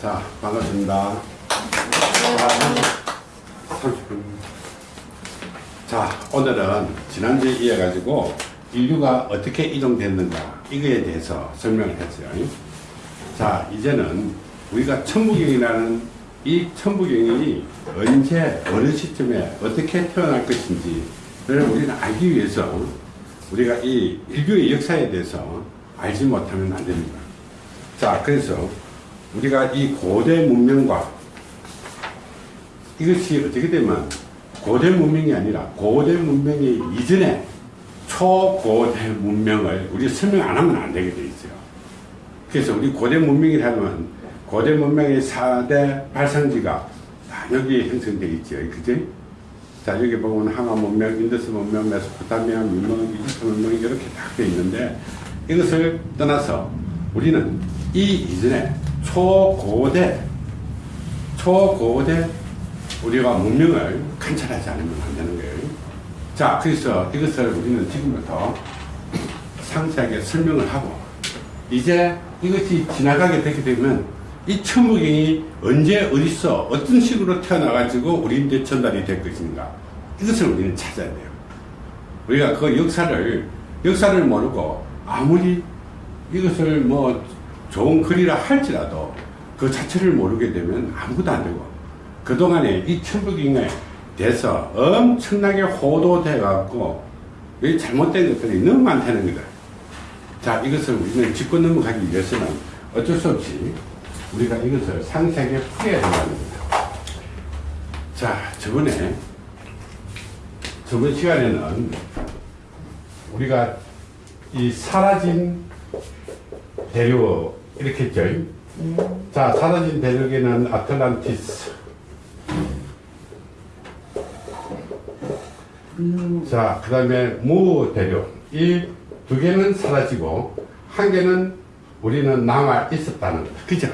자, 반갑습니다. 자, 30분. 자, 오늘은 지난주에 이어가지고 인류가 어떻게 이동됐는가 이거에 대해서 설명을 했어요. 자, 이제는 우리가 천부경이라는 이 천부경이 언제 어느 시점에 어떻게 태어날 것인지를 우리는 알기 위해서 우리가 이 인류의 역사에 대해서 알지 못하면 안 됩니다. 자, 그래서 우리가 이 고대 문명과 이것이 어떻게 되면 고대 문명이 아니라 고대 문명이 이전에 초고대 문명을 우리 설명 안 하면 안 되게 돼 있어요. 그래서 우리 고대 문명이라면 고대 문명의 4대 발상지가 다 여기 형성되어 있죠. 그죠? 자, 여기 보면 황하 문명, 인더스 문명, 메소포타미아 문명, 이집트 문명이 이렇게 다 되어 있는데 이것을 떠나서 우리는 이 이전에 초고대, 초고대 우리가 문명을 관찰하지 않으면 안 되는 거예요. 자, 그래서 이것을 우리는 지금부터 상세하게 설명을 하고, 이제 이것이 지나가게 되게 되면 이 천부경이 언제 어디서 어떤 식으로 태어나가지고 우리한테 전달이 될 것인가. 이것을 우리는 찾아야 돼요. 우리가 그 역사를, 역사를 모르고 아무리 이것을 뭐 좋은 글이라 할지라도 그 자체를 모르게 되면 아무것도 안 되고 그동안에 이 천부경에 대해서 엄청나게 호도돼 갖고 이 잘못된 것들이 너무 많다는 거다. 자 이것을 우리는 짚고 넘어가기 위해서는 어쩔 수 없이 우리가 이것을 상세하게 풀어야 된다는 겁니다. 자 저번에 저번 시간에는 우리가 이 사라진 대륙 이렇게 했죠. 자 사라진 대륙에는 아틀란티스 자, 그 다음에 무 대륙. 이 두 개는 사라지고, 한 개는 우리는 남아 있었다는 거다. 그죠?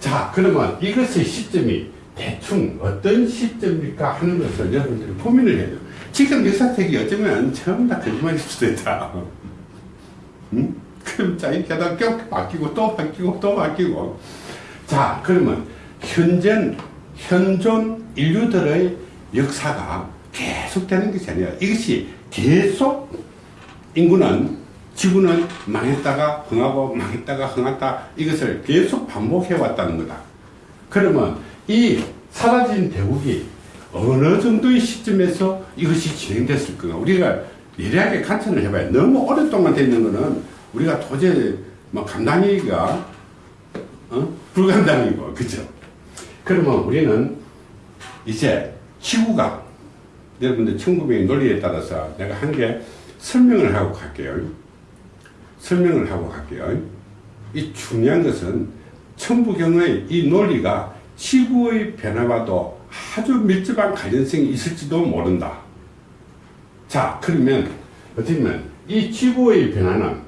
자, 그러면 이것의 시점이 대충 어떤 시점일까 하는 것을 여러분들이 고민을 해야 돼요. 지금 역사책이 어쩌면 전부 다 거짓말일 수도 있다. 응? 그럼 자, 이렇게 하다가 껴 바뀌고 또 바뀌고 또 바뀌고. 자, 그러면 현존, 현존 인류들의 역사가 계속되는 것이 아니라 이것이 계속 인구는 지구는 망했다가 흥하고 망했다가 흥했다 이것을 계속 반복해 왔다는 거다. 그러면 이 사라진 대국이 어느 정도의 시점에서 이것이 진행됐을까? 우리가 예리하게 관찰을 해봐야 너무 오랫동안 되는 거는 우리가 도저히 뭐 감당하기가 어? 불감당이고 그죠? 그러면 우리는 이제 지구가 여러분들 1900의 논리에 따라서 내가 한개 설명을 하고 갈게요. 설명을 하고 갈게요. 이 중요한 것은 천부경의 이 논리가 지구의 변화와도 아주 밀접한 관련성이 있을지도 모른다. 자, 그러면 어떻게 이 지구의 변화는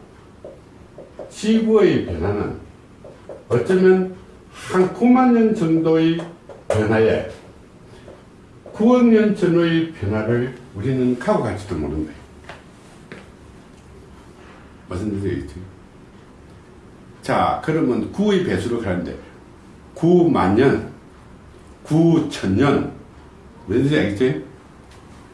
지구의 변화는 어쩌면 한 9만 년 정도의 변화에 9억 년 전의 변화를 우리는 가고 갈지도 모른다. 무슨 뜻이겠지? 자, 그러면 9의 배수로 가는데 9만 년, 9천 년, 무슨 뜻이 알겠지?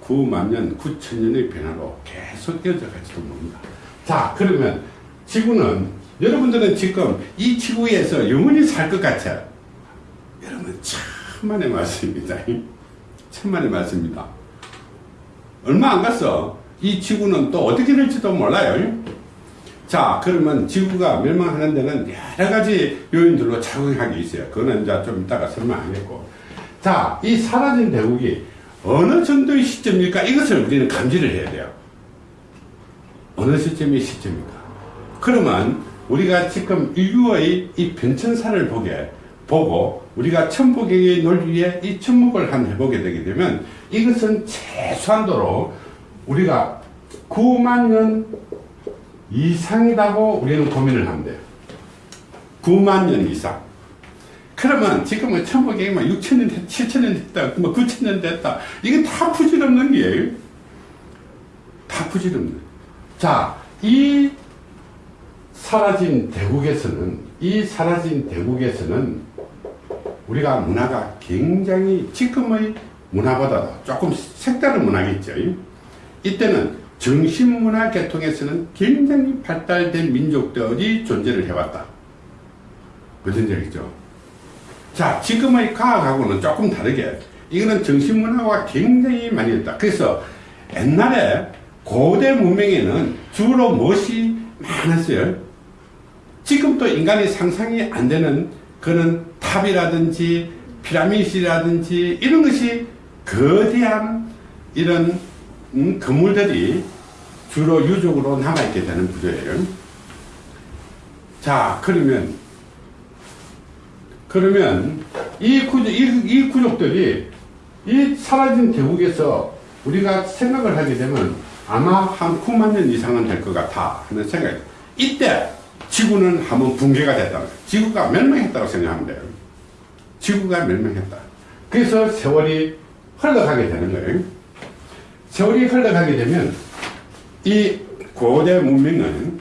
9만 년, 9천 년의 변화로 계속 이어져 갈지도 모른다. 자, 그러면 지구는 여러분들은 지금 이 지구에서 영원히 살 것 같아. 여러분 천만의 말씀입니다. 천만의 말씀입니다. 얼마 안 갔어. 이 지구는 또 어떻게 될지도 몰라요. 자, 그러면 지구가 멸망하는 데는 여러 가지 요인들로 작용하게 있어요. 그거는 이제 좀 이따가 설명하겠고. 자, 이 사라진 대국이 어느 정도의 시점일까? 이것을 우리는 감지를 해야 돼요. 어느 시점이 시점일까? 그러면 우리가 지금 인류의 이 변천사를 보게 보고 우리가 천부경의 논리에 이 천목을 한 해보게 되게 되면 이것은 최소한도로 우리가 9만 년 이상이라고 우리는 고민을 돼요. 9만 년 이상. 그러면 지금은 천부경이 막 6천 년, 됐, 7천 년 됐다, 뭐 9천 년 됐다. 이게 다 부질없는 게예요. 다 부질없는. 자, 이 사라진 대국에서는 이 사라진 대국에서는 우리가 문화가 굉장히 지금의 문화보다도 조금 색다른 문화겠죠. 이때는 정신문화 계통에서는 굉장히 발달된 민족들이 존재를 해왔다. 무슨 얘기죠? 자, 지금의 과학하고는 조금 다르게 이거는 정신문화가 굉장히 많이 있다. 그래서 옛날에 고대 문명에는 주로 무엇이 많았어요? 지금도 인간이 상상이 안 되는 그런 탑이라든지 피라미드라든지 이런 것이 거대한 이런 음, 건물들이 주로 유적으로 남아있게 되는 구조예요. 자, 그러면, 그러면 이 구조, 이, 이 부족들이 이 사라진 대국에서 우리가 생각을 하게 되면 아마 한 9만 년 이상은 될 것 같아 하는 생각이 이때 지구는 한번 붕괴가 됐다. 지구가 멸망했다고 생각하면 돼요. 지구가 멸망했다. 그래서 세월이 흘러가게 되는 거예요. 세월이 흘러가게 되면 이 고대 문명은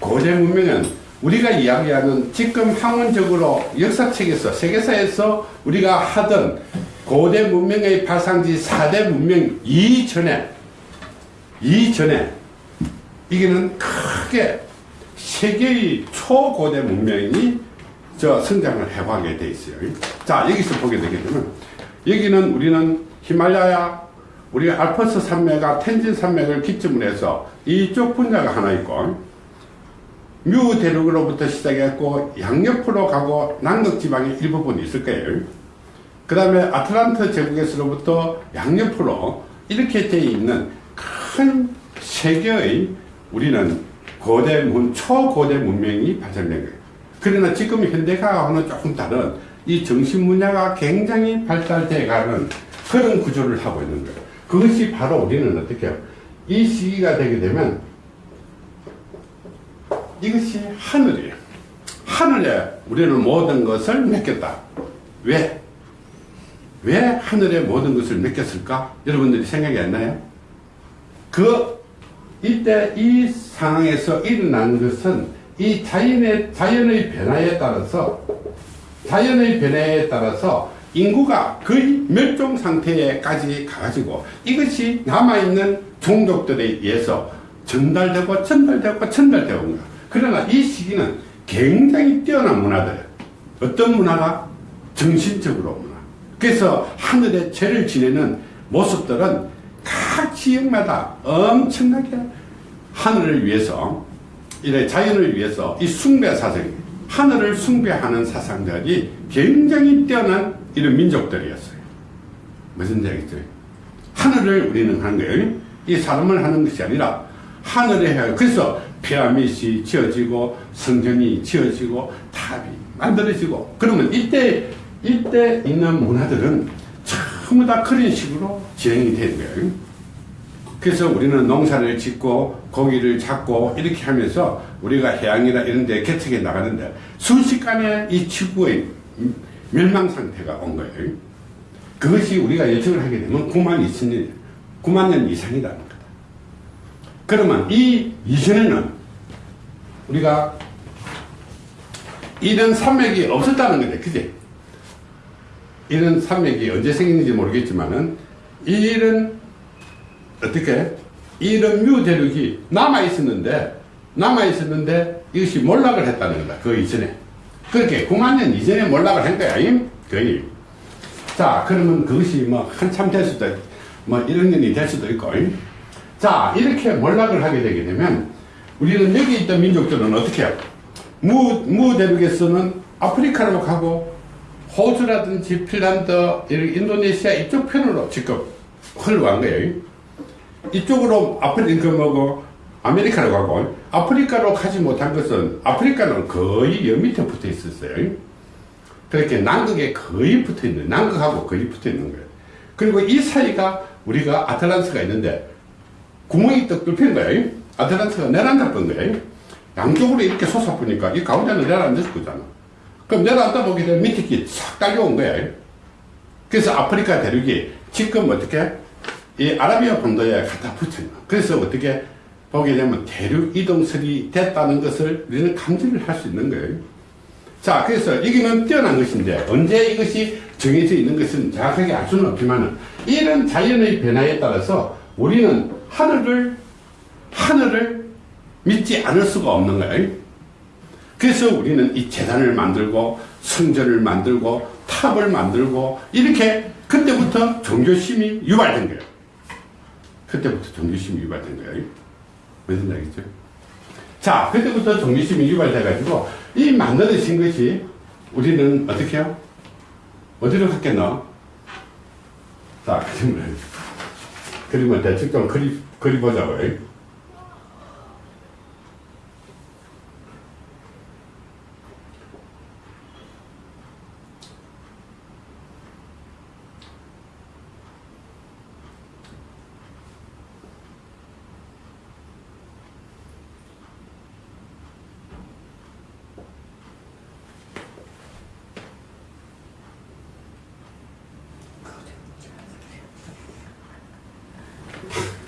고대 문명은 우리가 이야기하는 지금 학문적으로 역사책에서 세계사에서 우리가 하던 고대 문명의 발상지 4대 문명 이전에 이전에 이게는 크게 세계의 초고대 문명이 저 성장을 해가게 돼 있어요. 자 여기서 보게 되면 여기는 우리는 히말라야 우리 알퍼스 산맥과 텐진 산맥을 기점으로 해서 이쪽 분야가 하나 있고 뮤 대륙으로부터 시작했고 양옆으로 가고 남극 지방의 일부분이 있을 거예요. 그 다음에 아틀란트 제국에서로부터 양옆으로 이렇게 되어 있는 큰 세계의 우리는 고대 문, 초고대 문명이 발전된 거예요. 그러나 지금 현대과학과는 조금 다른 이 정신 분야가 굉장히 발달돼 가는 그런 구조를 하고 있는 거예요. 그것이 바로 우리는 어떻게 해요? 이 시기가 되게 되면 이것이 하늘이에요. 하늘에 우리는 모든 것을 맡겼다. 왜? 왜 하늘에 모든 것을 맡겼을까? 여러분들이 생각이 안 나요? 그, 이때 이 상황에서 일어난 것은 이 자연의, 자연의 변화에 따라서, 자연의 변화에 따라서 인구가 거의 멸종 상태에까지 가가지고 이것이 남아있는 종족들에 의해서 전달되고 전달되고 전달되고. 그러나 이 시기는 굉장히 뛰어난 문화들. 어떤 문화가? 정신적으로 문화. 그래서 하늘에 죄를 지내는 모습들은 각 지역마다 엄청나게 하늘을 위해서 이래 자연을 위해서 이 숭배 사상이 하늘을 숭배하는 사상들이 굉장히 뛰어난 이런 민족들이었어요. 무슨 얘기죠? 하늘을 우리는 하는 거예요. 이 사람을 하는 것이 아니라 하늘에 해요. 그래서 피라미드이 지어지고 성전이 지어지고 탑이 만들어지고 그러면 이때 이때 있는 문화들은 전부 다 그런 식으로 진행이 되는 거예요. 그래서 우리는 농사를 짓고 고기를 잡고 이렇게 하면서 우리가 해양이나 이런 데 개척해 나가는데 순식간에 이 지구의 멸망 상태가 온 거예요. 그것이 우리가 예측을 하게 되면 9만 2천 년, 9만 년 이상이라는 거다. 그러면 이 이전에는 우리가 이런 산맥이 없었다는 거죠. 그지? 이런 산맥이 언제 생겼는지 모르겠지만은 이런 어떻게 이런 뮤 대륙이 남아 있었는데 남아 있었는데 이것이 몰락을 했다는 거다. 그 이전에 그렇게 9만 년 이전에 몰락을 한 거야. 거의. 자 그러면 그것이 뭐 한참 될 수도 뭐 1학년이 될 수도 있고 자 이렇게 몰락을 하게 되게 되면 우리는 여기 있던 민족들은 어떻게 해요? 무, 무 대륙에서는 아프리카로 가고 호주라든지 핀란드, 인도네시아 이쪽 편으로 지금 흘러간 거예요. 이쪽으로 아프리카 그 뭐고 아메리카로 가고 아프리카로 가지 못한 것은 아프리카는 거의 여 밑에 붙어 있었어요. 그렇게 남극에 거의 붙어 있는 남극하고 거의 붙어 있는 거예요. 그리고 이 사이가 우리가 아틀란스가 있는데 구멍이 떡 뚫히는 거예요. 아틀란스가 내려앉아 본 거예요. 양쪽으로 이렇게 솟아 보니까 이 가운데는 내려앉을 거잖아. 그럼 내려앉아 보게 되면 밑에 끼싹 딸려온 거예요. 그래서 아프리카 대륙이 지금 어떻게 이 아라비아 본도에 갖다 붙여요. 그래서 어떻게 보게 되면 대륙 이동설이 됐다는 것을 우리는 감지를 할 수 있는 거예요. 자, 그래서 여기는 뛰어난 것인데 언제 이것이 정해져 있는 것은 정확하게 알 수는 없지만 이런 자연의 변화에 따라서 우리는 하늘을 하늘을 믿지 않을 수가 없는 거예요. 그래서 우리는 이 재단을 만들고 성전을 만들고 탑을 만들고 이렇게 그때부터 종교심이 유발된 거예요. 그때부터 종교심이 유발된 거예요. 무슨 말이죠? 자, 그때부터 종교심이 유발돼가지고 이 만들어진 것이 우리는 어떻게 해요? 어디로 갔겠나? 자, 그림을 그림을 대충 좀 그리, 그려보자고요.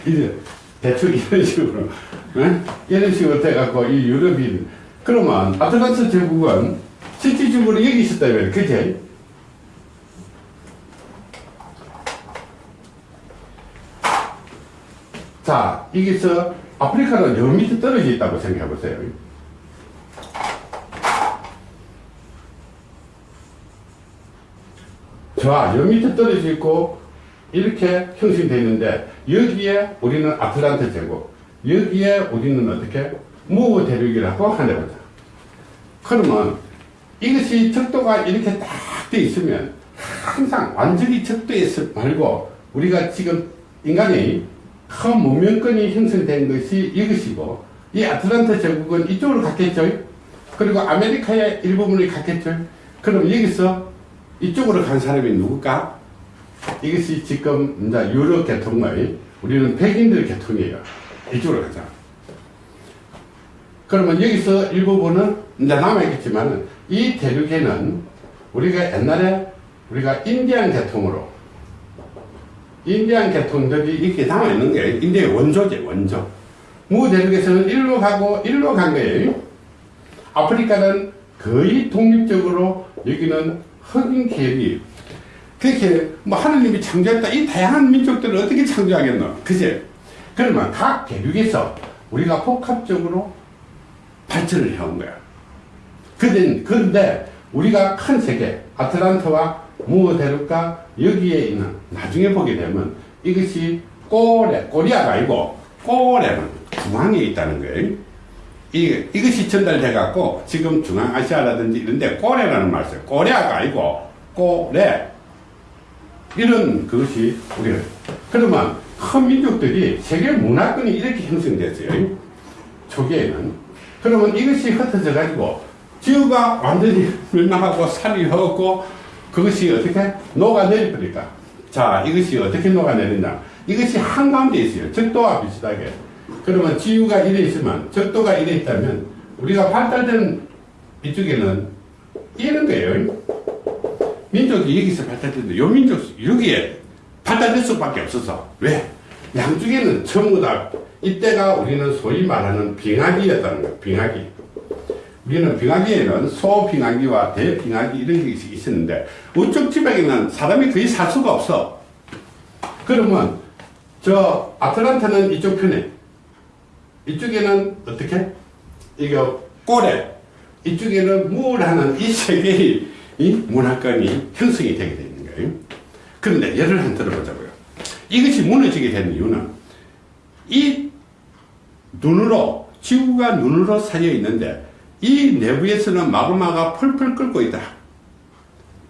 이제 대충 이런 식으로 예? 이런 식으로 돼갖고 이 유럽인 그러면 아틀란트 제국은 실질적으로 여기 있었다면 그제? 자 여기서 아프리카는 여 밑에 떨어져 있다고 생각해 보세요. 자, 여 밑에 떨어져 있고 이렇게 형성되어 있는데 여기에 우리는 아틀란트 제국 여기에 우리는 어떻게 무호 대륙이라고 하는 거죠. 그러면 이것이 적도가 이렇게 딱 돼 있으면 항상 완전히 적도에서 말고 우리가 지금 인간이 큰 문명권이 형성된 것이 이것이고 이 아틀란트 제국은 이쪽으로 갔겠죠? 그리고 아메리카의 일부분이 갔겠죠? 그럼 여기서 이쪽으로 간 사람이 누굴까? 이것이 지금 이제 유럽 계통의 우리는 백인들 계통이에요. 이쪽으로 가자. 그러면 여기서 일부분은 이제 남아있겠지만 이 대륙에는 우리가 옛날에 우리가 인디안 계통으로 인디안 계통들이 이렇게 남아있는 거예요. 인디의 원조제 원조. 무 대륙에서는 일로 가고 일로 간 거예요. 아프리카는 거의 독립적으로 여기는 흑인 계열이 그렇게 뭐 하느님이 창조했다. 이 다양한 민족들을 어떻게 창조하겠노? 그제? 그러면 각 대륙에서 우리가 복합적으로 발전을 해온 거야. 그런데, 우리가 큰 세계 아틀란트와 무어 대륙과 여기에 있는 나중에 보게 되면 이것이 꼬레 꼬리아가 아니고 꼬레는 중앙에 있다는 거예요. 이, 이것이 전달돼 갖고 지금 중앙아시아라든지 이런데 꼬레라는 말을 써요. 꼬레아가 아니고 꼬레 이런 그것이 우리가 그러면 큰 민족들이 세계 문화권이 이렇게 형성됐어요. 초기에는. 그러면 이것이 흩어져 가지고 지구가 완전히 멸망하고 산이 헛고 그것이 어떻게 녹아내리니까? 자 이것이 어떻게 녹아내리냐 이것이 한가운데 있어요. 적도와 비슷하게. 그러면 지구가 이래 있으면 적도가 이래 있다면 우리가 발달된 이쪽에는 이런 거예요 민족이 여기서 발달됐는데 요 민족 여기에 발달될 수밖에 없어서. 왜? 양쪽에는 전부 다 이때가 우리는 소위 말하는 빙하기였다는 거예요 빙하기. 우리는 빙하기에는 소빙하기와 대빙하기 이런 게 있었는데 우쪽 지방에는 사람이 거의 살 수가 없어. 그러면 저 아틀란타는 이쪽 편에. 이쪽에는 어떻게? 이거 꼬레 이쪽에는 물하는 이세 개의 이 문화권이 형성이 되게 되는 거예요. 그런데 예를 한 들어보자고요. 이것이 무너지게 된 이유는 이 눈으로 지구가 눈으로 쌓여 있는데 이 내부에서는 마그마가 펄펄 끓고 있다.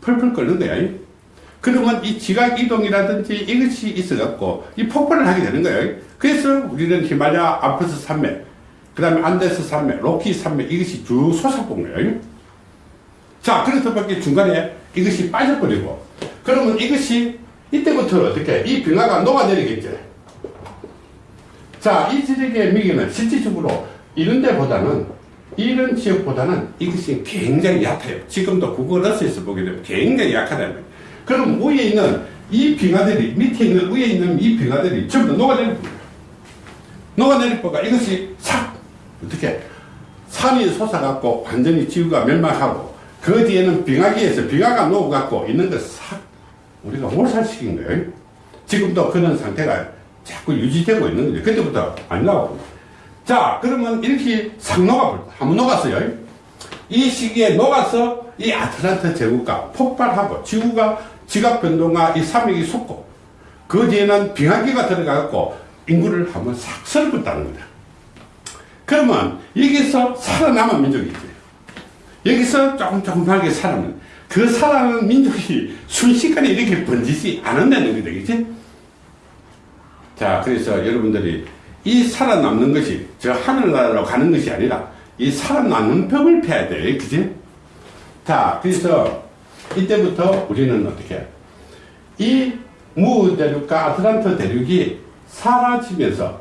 펄펄 끓는 거야. 그러면 이 지각 이동이라든지 이것이 있어갖고 이 폭발을 하게 되는 거예요. 그래서 우리는 히말라야 아프스 산맥, 그 다음에 안데스 산맥, 로키 산맥 이것이 쭉 솟아본 거예요. 자, 그래서 밖에 중간에 이것이 빠져버리고, 그러면 이것이 이때부터 어떻게, 이 빙하가 녹아내리겠죠. 자, 이 지역의 미기는 실질적으로 이런 데보다는, 이런 지역보다는 이것이 굉장히 약해요. 지금도 구글 어스에서 보게 되면 굉장히 약하다는 거예요. 그럼 위에 있는 이 빙하들이, 밑에 있는, 위에 있는 이 빙하들이 전부 녹아내립니다. 녹아내리니까 이것이 싹 어떻게 산이 솟아갖고 완전히 지구가 멸망하고 그 뒤에는 빙하기에서 빙하가 녹아갖고 있는 걸싹 우리가 몰살시킨 거예요. 지금도 그런 상태가 자꾸 유지되고 있는 거죠. 그때부터 안 나오고. 자, 그러면 이렇게 싹 녹아버렸다. 한번 녹았어요. 이 시기에 녹아서 이 아틀란트 제국가 폭발하고 지구가 지각 변동과 이 삼익이 솟고 그 뒤에는 빙하기가 들어가고 인구를 한번 싹 썰었다는 거다. 그러면 여기서 살아남은 민족이 있지. 여기서 조금 조금하게 살아남은 그 살아남은 민족이 순식간에 이렇게 번지지 않는다는 거다. 그치? 자, 그래서 여러분들이 이 살아남는 것이 저 하늘나라로 가는 것이 아니라 이 살아남는 법을 펴야 돼. 그지? 자, 그래서 이때부터 우리는 어떻게 이무 대륙과 아틀란트 대륙이 사라지면서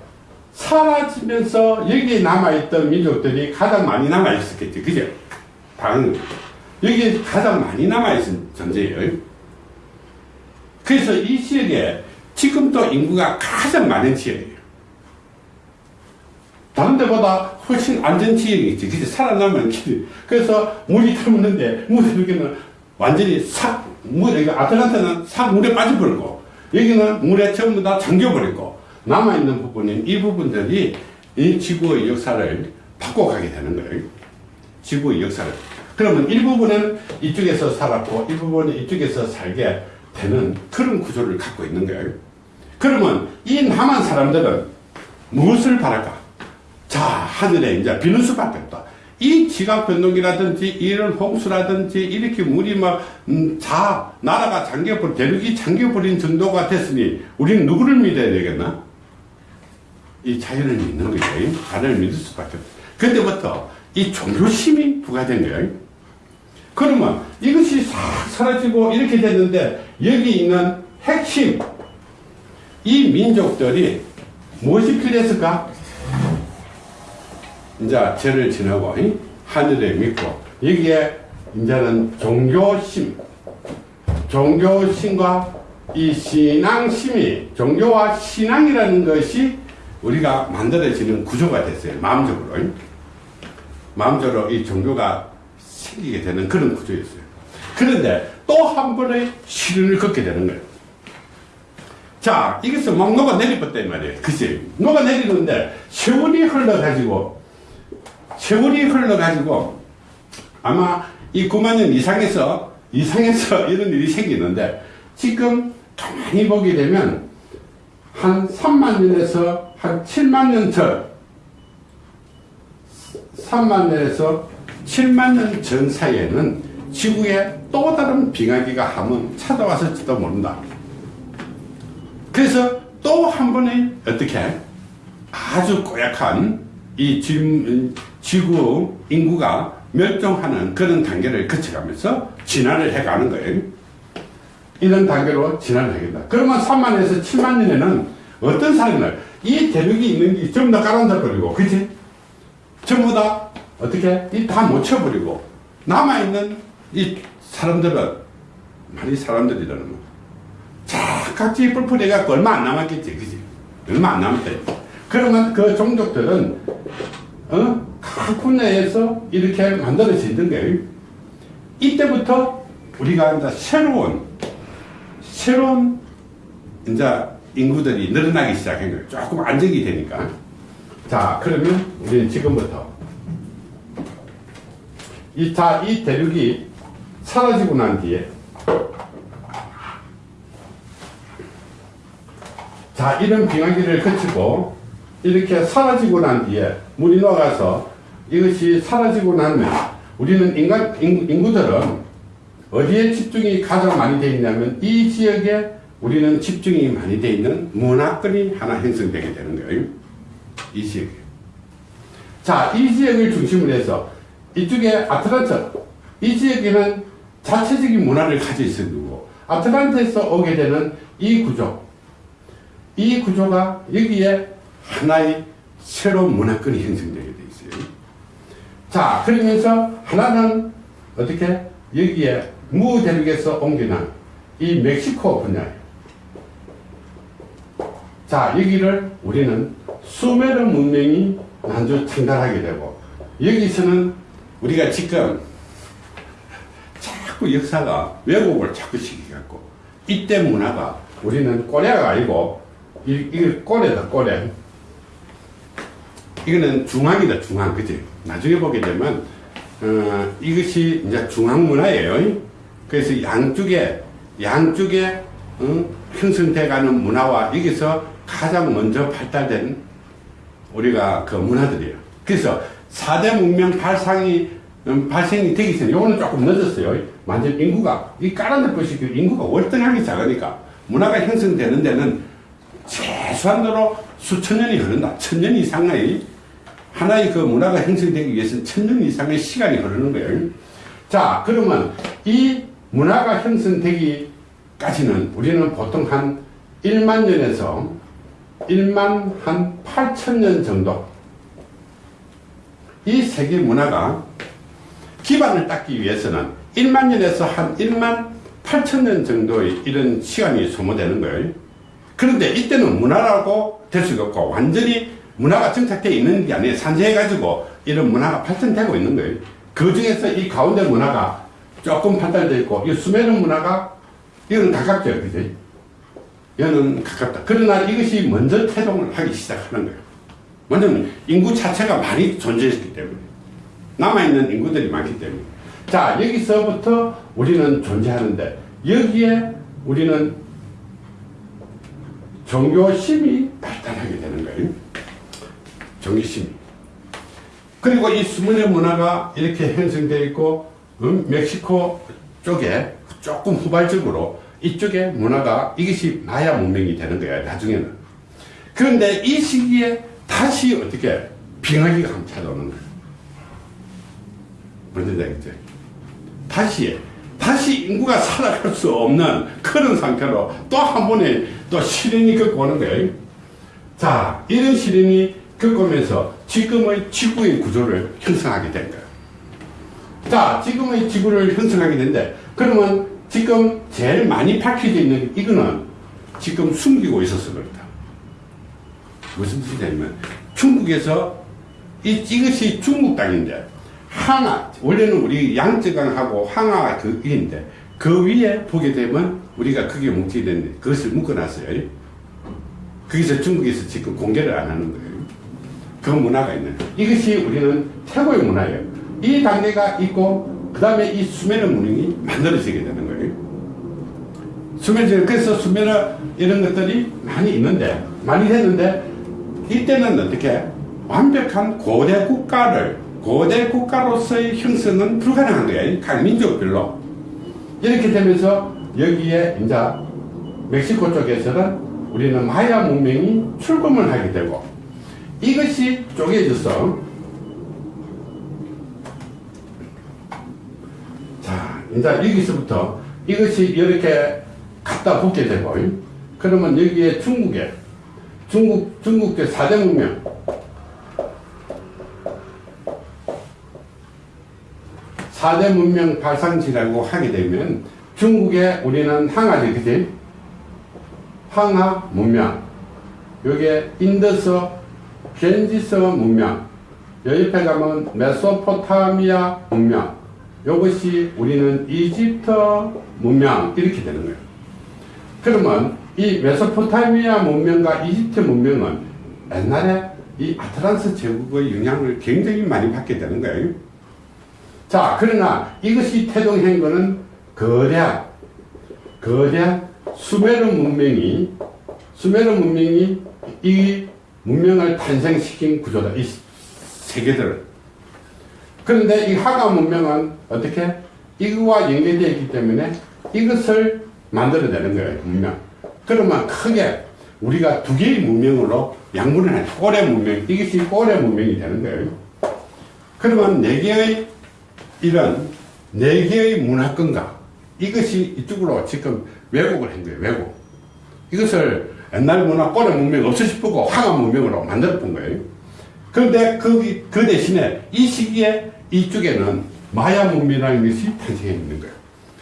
사라지면서 여기에 남아있던 민족들이 가장 많이 남아있었겠지. 그죠? 당연히. 여기에 가장 많이 남아있은 존재예요. 그래서 이 지역에 지금도 인구가 가장 많은 지역이에요. 다른 데보다 훨씬 안전 지역이 있지. 그치? 살아남은 길이. 그래서 물이 들어오는데, 물에 여기는 완전히 싹, 물, 여기 아틀란타는 싹 물에 빠져버리고, 여기는 물에 전부 다 잠겨버리고, 남아있는 부분인 이 부분들이 이 지구의 역사를 바꿔가게 되는 거예요. 지구의 역사를. 그러면 일부분은 이쪽에서 살았고, 일부분은 이쪽에서 살게 되는 그런 구조를 갖고 있는 거예요. 그러면 이 남한 사람들은 무엇을 바랄까? 자, 하늘에 이제 비는 수밖에 없다. 이 지각 변동이라든지 이런 홍수라든지 이렇게 물이 막, 음, 자, 나라가 잠겨버린, 대륙이 잠겨버린 정도가 됐으니 우리는 누구를 믿어야 되겠나? 이 자연을 믿는 거죠. 자연을 믿을 수밖에 없다. 그때부터 이 종교심이 부과된 거예요. 그러면 이것이 싹 사라지고 이렇게 됐는데 여기 있는 핵심, 이 민족들이 무엇이 필요했을까? 이제 죄를 지나고 이? 하늘에 믿고 여기에 이제는 종교심 종교심과 이 신앙심이 종교와 신앙이라는 것이 우리가 만들어지는 구조가 됐어요 마음적으로 이? 마음적으로 이 종교가 생기게 되는 그런 구조였어요. 그런데 또 한 번의 시련을 겪게 되는 거예요. 자 이것을 막 녹아내리었단 말이에요. 그치 녹아내리는데 세월이 흘러가지고 세월이 흘러가지고 아마 이 9만 년 이상에서 이상에서 이런 일이 생기는데 지금 가만히 보게 되면 한 3만 년에서 한 7만 년 전 3만 년에서 7만 년 전 사이에는 지구에 또 다른 빙하기가 한번 찾아왔을지도 모른다. 그래서 또 한 번의 어떻게 아주 고약한 이 지구 인구가 멸종하는 그런 단계를 거쳐가면서 진화를 해가는 거예요. 이런 단계로 진화를 하겠다. 그러면 3만에서 7만 년에는 어떤 사람을 이 대륙이 있는 게 전부 다 깔아앉아 버리고, 그치? 전부 다 어떻게? 다못 쳐버리고, 남아있는 이 사람들은, 많이 사람들이라는 거. 자, 각지 뿔뿔해갖고 얼마 안 남았겠지, 그치? 얼마 안 남았다. 그러면 그 종족들은 어? 각 분야에서 이렇게 만들어지는 거예요. 이때부터 우리가 이제 새로운 새로운 이제 인구들이 늘어나기 시작한 거예요. 조금 안정이 되니까. 자, 그러면 우리는 지금부터 이, 자, 이 대륙이 사라지고 난 뒤에 자, 이런 빙하기를 거치고 이렇게 사라지고 난 뒤에 물이 녹아서 이것이 사라지고 나면 우리는 인간, 인구들은 어디에 집중이 가장 많이 되어 있냐면 이 지역에 우리는 집중이 많이 되어 있는 문화권이 하나 형성되게 되는 거예요. 이 지역에. 자, 이 지역을 중심으로 해서 이쪽에 아틀란트, 이 지역에는 자체적인 문화를 가지고 있는 거고, 아틀란트에서 오게 되는 이 구조, 이 구조가 여기에 하나의 새로운 문화권이 형성되게 돼 있어요. 자, 그러면서 하나는 어떻게 여기에 무 대륙에서 옮기는 이 멕시코 분야예요. 자, 여기를 우리는 수메르 문명이 난주 창달하게 되고 여기서는 우리가 지금 자꾸 역사가 왜곡을 자꾸 시키갖고 이때 문화가 우리는 꼬레가 아니고 이, 이거 꼬레다 꼬레. 이거는 중앙이다 중앙 그지? 나중에 보게 되면 어, 이것이 이제 중앙 문화예요. 그래서 양쪽에 양쪽에 어, 형성돼가는 문화와 여기서 가장 먼저 발달된 우리가 그 문화들이에요. 그래서 4대 문명 발상이 음, 발생이 되기 전에 요거는 조금 늦었어요. 완전 인구가 이 까라는 것이 그 인구가 월등하게 작으니까 문화가 형성되는 데는 최소한으로 수천 년이 흐른다. 천 년 이상의 하나의 그 문화가 형성되기 위해서는 천 년 이상의 시간이 흐르는 거예요. 자, 그러면 이 문화가 형성되기까지는 우리는 보통 한 1만 년에서 1만 한 8천 년 정도 이 세계 문화가 기반을 닦기 위해서는 1만 년에서 한 1만 8천 년 정도의 이런 시간이 소모되는 거예요. 그런데 이때는 문화라고 될 수가 없고 완전히 문화가 정착되어 있는 게 아니에요. 산재해가지고 이런 문화가 발전되고 있는 거예요. 그 중에서 이 가운데 문화가 조금 발달되어 있고 이 수메르 문화가 이건 가깝죠. 그지? 이거는 가깝다. 그러나 이것이 먼저 태동을 하기 시작하는 거예요. 먼저는 인구 자체가 많이 존재했기 때문에 남아있는 인구들이 많기 때문에 자 여기서부터 우리는 존재하는데 여기에 우리는 종교심이 발달하게 되는 거예요. 종교심이. 그리고 이 수문의 문화가 이렇게 형성되어 있고 음, 멕시코 쪽에 조금 후발적으로 이쪽에 문화가 이것이 마야 문명이 되는 거야 나중에는 그런데 이 시기에 다시 어떻게 빙하기가 한번 찾아오는 거야 뭔지 알겠죠? 다시 다시 인구가 살아갈 수 없는 그런 상태로 또 한 번에 또 시련이 겪고 오는 거예요. 자, 이런 시련이 겪으면서 지금의 지구의 구조를 형성하게 된 거예요. 자, 지금의 지구를 형성하게 된데, 그러면 지금 제일 많이 밝혀져 있는 이거는 지금 숨기고 있어서 그렇다. 무슨 뜻이냐면, 중국에서 이, 이것이 중국 땅인데, 항아, 원래는 우리 양쯔강하고 항아 그 일인데, 그 위에 보게 되면 우리가 그게 뭉치는데 그것을 묶어놨어요. 거기서 중국에서 지금 공개를 안 하는 거예요. 그 문화가 있는 이것이 우리는 최고의 문화예요. 이 단계가 있고 그 다음에 이 수메르 문명이 만들어지게 되는 거예요. 수메르 그래서 수메르 이런 것들이 많이 있는데 많이 됐는데 이때는 어떻게 완벽한 고대 국가를 고대 국가로서의 형성은 불가능한 거예요. 각 민족별로 이렇게 되면서 여기에 이제 멕시코 쪽에서는 우리는 마야 문명이 출범을 하게 되고 이것이 쪼개져서 자 이제 여기서부터 이것이 이렇게 갖다 붙게 되고 그러면 여기에 중국에 중국 중국의 4대 문명. 4대 문명 발상지라고 하게 되면 중국에 우리는 황하지 그지? 황하 문명. 여기에 인더스 겐지스 문명. 옆에 가면 메소포타미아 문명 이것이 우리는 이집트 문명 이렇게 되는 거예요 그러면 이 메소포타미아 문명과 이집트 문명은 옛날에 이 아틀란스 제국의 영향을 굉장히 많이 받게 되는 거예요 자 그러나 이것이 태동한 거는 거대한 거대한 수메르 문명이 수메르 문명이 이 문명을 탄생시킨 구조다. 이 세계들을. 그런데 이 하가 문명은 어떻게? 이거와 연계되어 있기 때문에 이것을 만들어내는 거예요. 문명. 그러면 크게 우리가 두 개의 문명으로 양분을 해. 꼬레 문명. 이것이 꼬레 문명이 되는 거예요. 그러면 네 개의 이런 네 개의 문화권과 이것이 이쪽으로 지금 왜곡을 한 거예요. 왜곡. 이것을 옛날 문화 꼬레 문명 없어 싶고 황하 문명으로 만들어 본 거예요. 그런데 그, 그 대신에 이 시기에 이쪽에는 마야 문명이라는 것이 탄생해 있는 거예요.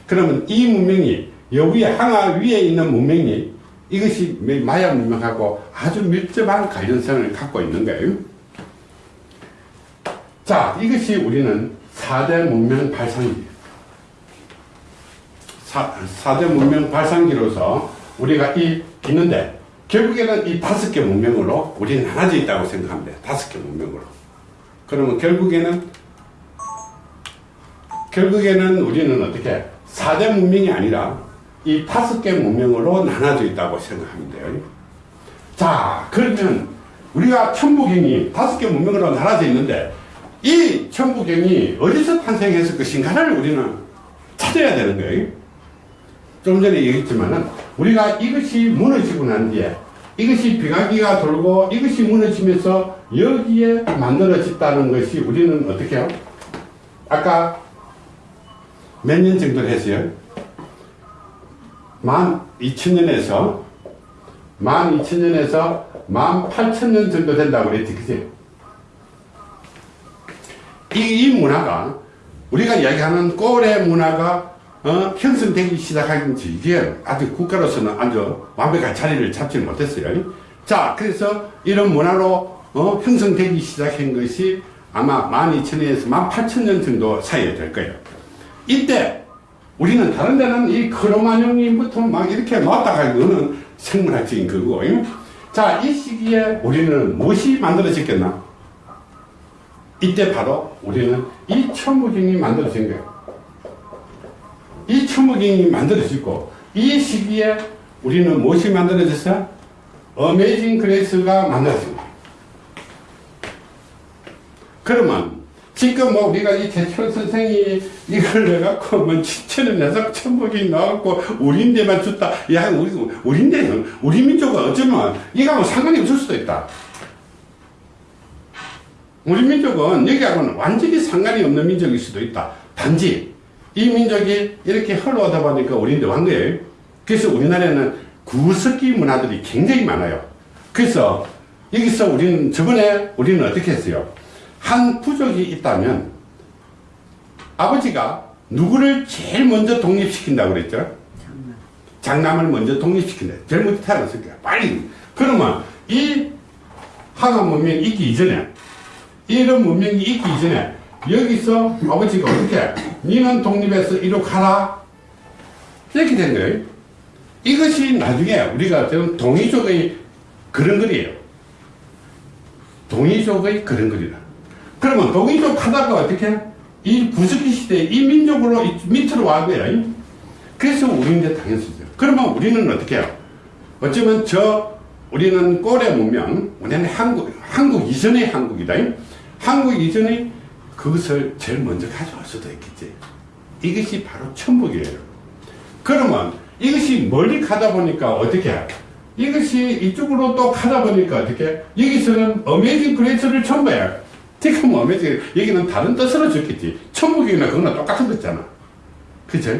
그러면 이 문명이 여기에 항하 위에 있는 문명이 이것이 마야 문명하고 아주 밀접한 관련성을 갖고 있는 거예요. 자, 이것이 우리는 4대 문명 발상기. 사, 4대 문명 발상기로서 우리가 이, 있는데, 결국에는 이 다섯 개 문명으로 우리는 나눠져 있다고 돼. 다섯 개 문명으로. 그러면 결국에는, 결국에는 우리는 어떻게, 4대 문명이 아니라 이 다섯 개 문명으로 나눠져 있다고 돼요. 자, 그러면 우리가 천부경이 다섯 개 문명으로 나눠져 있는데 이 천부경이 어디서 탄생했을 것인가를 우리는 찾아야 되는 거예요. 좀 전에 얘기했지만은 우리가 이것이 무너지고 난 뒤에 이것이 비가기가 돌고 이것이 무너지면서 여기에 만들어졌다는 것이 우리는 어떻게 해요? 아까 몇 년 정도 했어요? 만 2000년에서 만 2000년에서 만 8000년 정도 된다고 그랬지, 그지? 이, 이 문화가, 우리가 이야기하는 꼬레 문화가, 어, 형성되기 시작한 지, 이게 아직 국가로서는 아주 완벽한 자리를 잡지 못했어요. 자, 그래서 이런 문화로, 어, 형성되기 시작한 것이 아마 12,000년에서 18,000년 정도 사이에 될 거예요. 이때, 우리는 다른 데는 이 크로마뇽이부터 막 이렇게 놓았다가 이거는 생물학적인 거고. 자, 이 시기에 우리는 무엇이 만들어졌겠나? 이때 바로 우리는 이 천부경이 만들어진 거예요. 이 천부경이 만들어지고 이 시기에 우리는 무엇이 만들어졌어요? Amazing Grace가 만들어진 거예요. 그러면 지금 뭐 우리가 이 대철 선생이 이걸 내갖고 뭐 지천을 내서 천복이 나왔고 우리인데만 줬다. 야 우리 우리인데 우리 민족은 어쩌면 이거하고 상관이 없을 수도 있다. 우리 민족은 여기하고는 완전히 상관이 없는 민족일 수도 있다. 단지 이 민족이 이렇게 흘러오다 보니까 우리인데 완 거예요. 그래서 우리나라에는 구석기 문화들이 굉장히 많아요. 그래서 여기서 우리는 저번에 우리는 어떻게 했어요? 한 부족이 있다면 아버지가 누구를 제일 먼저 독립시킨다고 그랬죠? 장남. 장남을 먼저 독립시킨다. 제일 먼저 태어났을 거야. 빨리. 그러면 이 항암 문명이 있기 이전에 이런 문명이 있기 이전에 여기서 아버지가 어떻게 니는 독립해서 이로 가라 이렇게 된 거예요. 이것이 나중에 우리가 지금 동이족의 그런 글이에요. 동이족의 그런 글이다. 그러면 동이족 하다가 어떻게 이 부스기 시대에 이 민족으로 이 밑으로 와 거야. 그래서 우리인데 당연수죠. 그러면 우리는 어떻게 해요? 어쩌면 저 우리는 꼬레 문명, 우리는 한국, 한국 이전의 한국이다. 한국 이전에 그것을 제일 먼저 가져올 수도 있겠지. 이것이 바로 천북이에요. 그러면 이것이 멀리 가다 보니까 어떻게 해? 이것이 이쪽으로 또 가다 보니까 어떻게 여기서는 어메이징 그레이스를 전부해. 지금 어메이징 여기는 다른 뜻으로 적겠지. 천북이나 그거나 똑같은 거잖아. 그죠?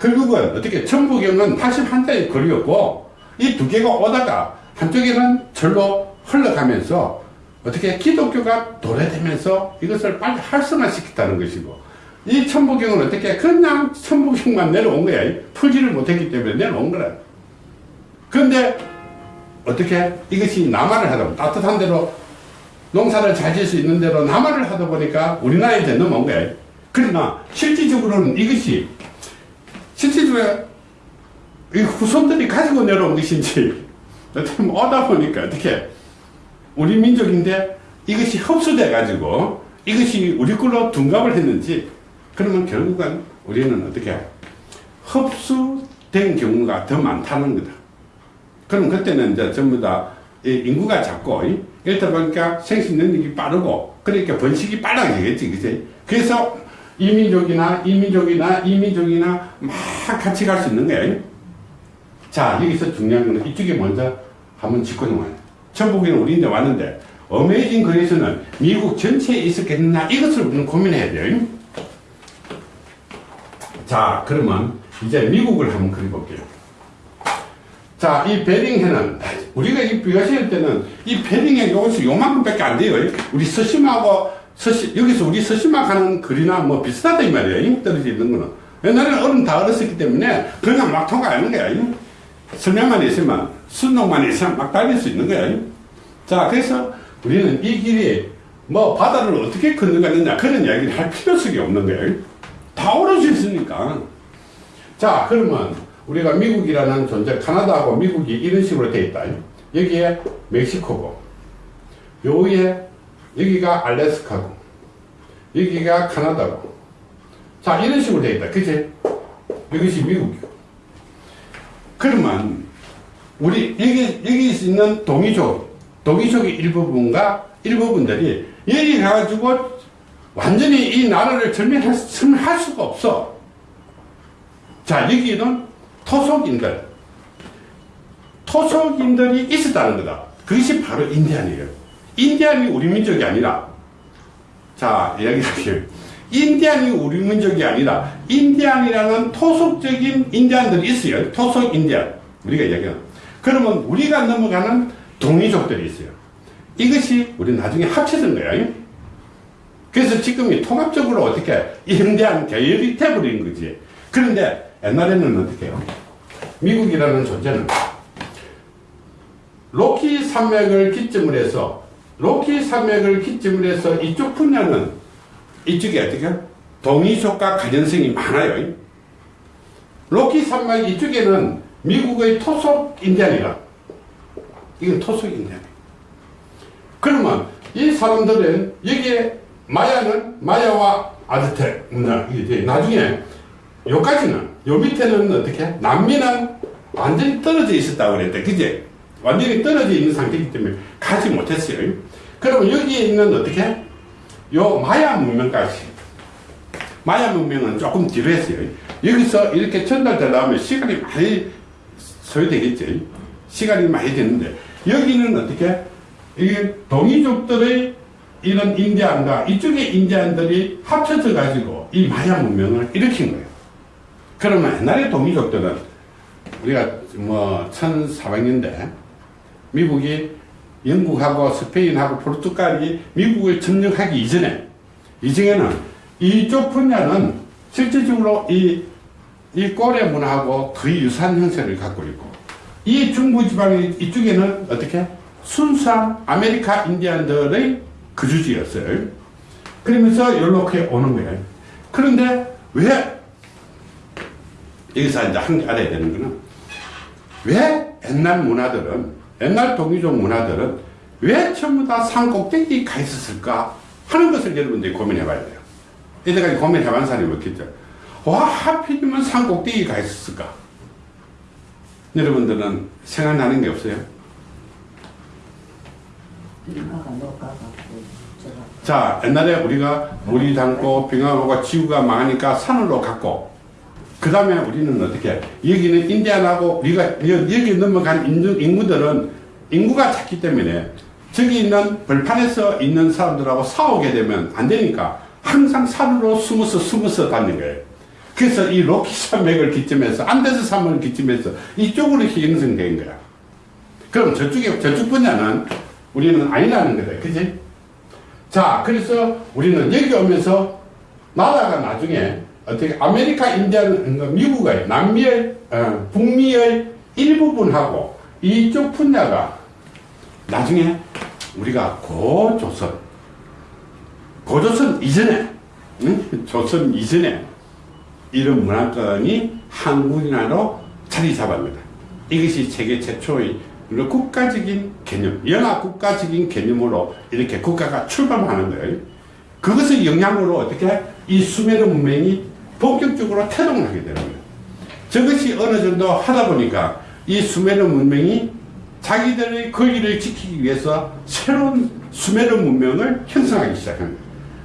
결국은 어떻게 천부경은 81자의 거리였고 이 두 개가 오다가 한쪽에는 절로 흘러가면서 어떻게 기독교가 도래되면서 이것을 빨리 활성화시켰다는 것이고 이 천부경은 어떻게 그냥 천부경만 내려온 거야 풀지를 못했기 때문에 내려온 거라 그런데 어떻게 이것이 남한을 하다 보면 따뜻한 데로 농사를 잘 지을 수 있는 대로 남한을 하다 보니까 우리나라에 이제 넘어온 거야 그러나 실질적으로는 이것이 실질적으로 이 후손들이 가지고 내려온 것인지 어떻게 오다 보니까 어떻게 우리 민족인데 이것이 흡수돼 가지고 이것이 우리 걸로 둔갑을 했는지 그러면 결국은 우리는 어떻게 흡수된 경우가 더 많다는 거다. 그럼 그때는 이제 전부 다 인구가 작고 이렇다 보니까 생식 능력이 빠르고 그러니까 번식이 빨라지겠지 그지? 그래서 이민족이나 이민족이나 이민족이나 막 같이 갈 수 있는 거예요 자 여기서 중요한 거는 이쪽에 먼저 한번 짚고 넘어요 천북에는 우리인데 왔는데 어메이징 그레이스는 미국 전체에 있었겠느냐 이것을 우리는 고민해야 돼요. 자 그러면 이제 미국을 한번 그려볼게요 자, 이 베링해는, 우리가 이 비가시할 때는 이 베링해 요것이 요만큼 밖에 안 돼요. 우리 서심하고, 서심, 여기서 우리 서심하 가는 거리나 뭐 비슷하다 이 말이에요. 떨어져 있는 거는. 옛날에는 얼음 다 얼었었기 때문에 그냥 막 통과하는 거야. 설명만 있으면 순동만 있으면 막 달릴 수 있는 거야. 자, 그래서 우리는 이 길이 뭐 바다를 어떻게 건너가느냐 그런 이야기를 할 필요성이 없는 거예요. 다 오르져 있으니까. 자, 그러면 우리가 미국이라는 존재, 카나다하고 미국이 이런 식으로 돼 있다. 여기에 멕시코고, 요 위에 여기가 알래스카고, 여기가 카나다고. 자, 이런 식으로 돼 있다. 그치? 이것이 미국이고. 그러면 우리 여기 여기 있는 동이족 동이족의 일부분과 일부분들이 여기 가가지고 완전히 이 나라를 절멸할 수가 없어. 자 여기는 토속인들 토속인들이 있었다는 거다. 그것이 바로 인디안이에요. 인디안이 우리 민족이 아니라 자 이야기할게요. 인디안이 우리 민족이 아니라 인디안이라는 토속적인 인디안들이 있어요. 토속 인디안. 우리가 이야기하는. 그러면 우리가 넘어가는 동이족들이 있어요. 이것이 우리 나중에 합쳐진 거예요. 그래서 지금이 통합적으로 어떻게 인디안 계열이 돼버린 거지. 그런데 옛날에는 어떻게 해요? 미국이라는 존재는 로키 산맥을 기점으로 해서 로키 산맥을 기점으로 해서 이쪽 분야는 이쪽에 어떻게 동이족과 가전성이 많아요. 로키 산맥 이쪽에는 미국의 토속 인디안이라. 이건 토속 인디안. 그러면 이 사람들은 여기에 마야는 마야와 아즈텍 나중에 요까지는 요 밑에는 어떻게 남미는 완전히 떨어져 있었다고 그랬대. 그제? 완전히 떨어져 있는 상태이기 때문에 가지 못했어요. 그러면 여기에 있는 어떻게? 요 마야 문명까지. 마야 문명은 조금 뒤로 했어요. 여기서 이렇게 전달되려면 시간이 많이 소요되겠죠. 시간이 많이 되는데, 여기는 어떻게? 이게 동이족들의 이런 인디안과 이쪽의 인디안들이 합쳐져 가지고 이 마야 문명을 일으킨 거예요. 그러면 옛날에 동이족들은 우리가 뭐 1400년대 미국이 영국하고 스페인하고 포르투갈이 미국을 점령하기 이전에 이전에는 이쪽 분야는 실질적으로 이, 이 꼬레 문화하고 거의 유사한 형태를 갖고 있고 이 중부 지방의 이쪽에는 어떻게 순수한 아메리카 인디안들의 거주지였어요. 그러면서 이렇게 오는 거예요. 그런데 왜 여기서 이제 한 개 알아야 되는 거는 왜 옛날 문화들은 옛날 동이족 문화들은 왜 전부 다 산 꼭대기에 가 있었을까 하는 것을 여러분들이 고민해 봐야 돼요. 이때까지 고민해 본 사람이 없겠죠. 와 하필이면 산 꼭대기에 가 있었을까? 여러분들은 생각나는 게 없어요? 자 옛날에 우리가 물이 닳고 빙하오가 지구가 망하니까 산으로 갔고 그 다음에 우리는 어떻게 여기는 인디안하고 우리가 여- 여기 넘어간 인구, 인구들은 인구가 작기 때문에 저기 있는 벌판에서 있는 사람들하고 싸우게 되면 안 되니까 항상 산으로 숨어서 숨어서 다니는 거예요. 그래서 이 로키 산맥을 기점해서 안데스 산맥을 기점해서 이쪽으로 형성된 거야. 그럼 저쪽에 저쪽 분야는 우리는 아니라는 거다. 그지? 자, 그래서 우리는 여기 오면서 나라가 나중에 어떻게 아메리카 인디안 그러니까 미국의 남미의 어, 북미의 일부분하고 이쪽 분야가 나중에 우리가 고조선 고조선 이전에 응? 조선 이전에 이런 문화권이 한국이나로 자리 잡았습니다. 이것이 세계 최초의 국가적인 개념, 연합 국가적인 개념으로 이렇게 국가가 출발하는 거예요. 그것의 영향으로 어떻게 이 수메르 문명이 본격적으로 태동을 하게 되는 거예요. 저것이 어느 정도 하다 보니까 이 수메르 문명이 자기들의 거리를 지키기 위해서 새로운 수메르 문명을 형성하기 시작한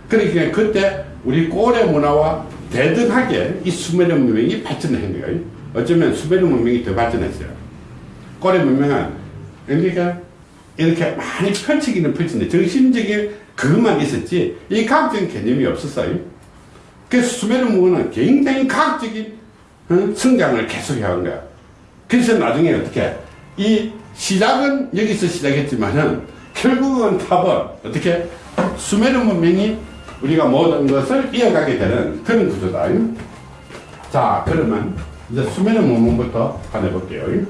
거예요. 그러니까 그때 우리 고래 문화와 대등하게 이 수메르 문명이 발전한 거예요. 어쩌면 수메르 문명이 더 발전했어요. 고래 문명은 그러니까 이렇게 많이 펼치기는 펼치는데 정신적인 그것만 있었지 이 과학적인 개념이 없었어요. 그래서 수메르 문명은 굉장히 과학적인 어? 성장을 계속 해온 거야. 그래서 나중에 어떻게 이 시작은 여기서 시작했지만은 결국은 답은 어떻게 수메르 문명이 우리가 모든 것을 이어가게 되는 그런 구조다. 자, 그러면 이제 수메르 문명부터 한번 해볼게요.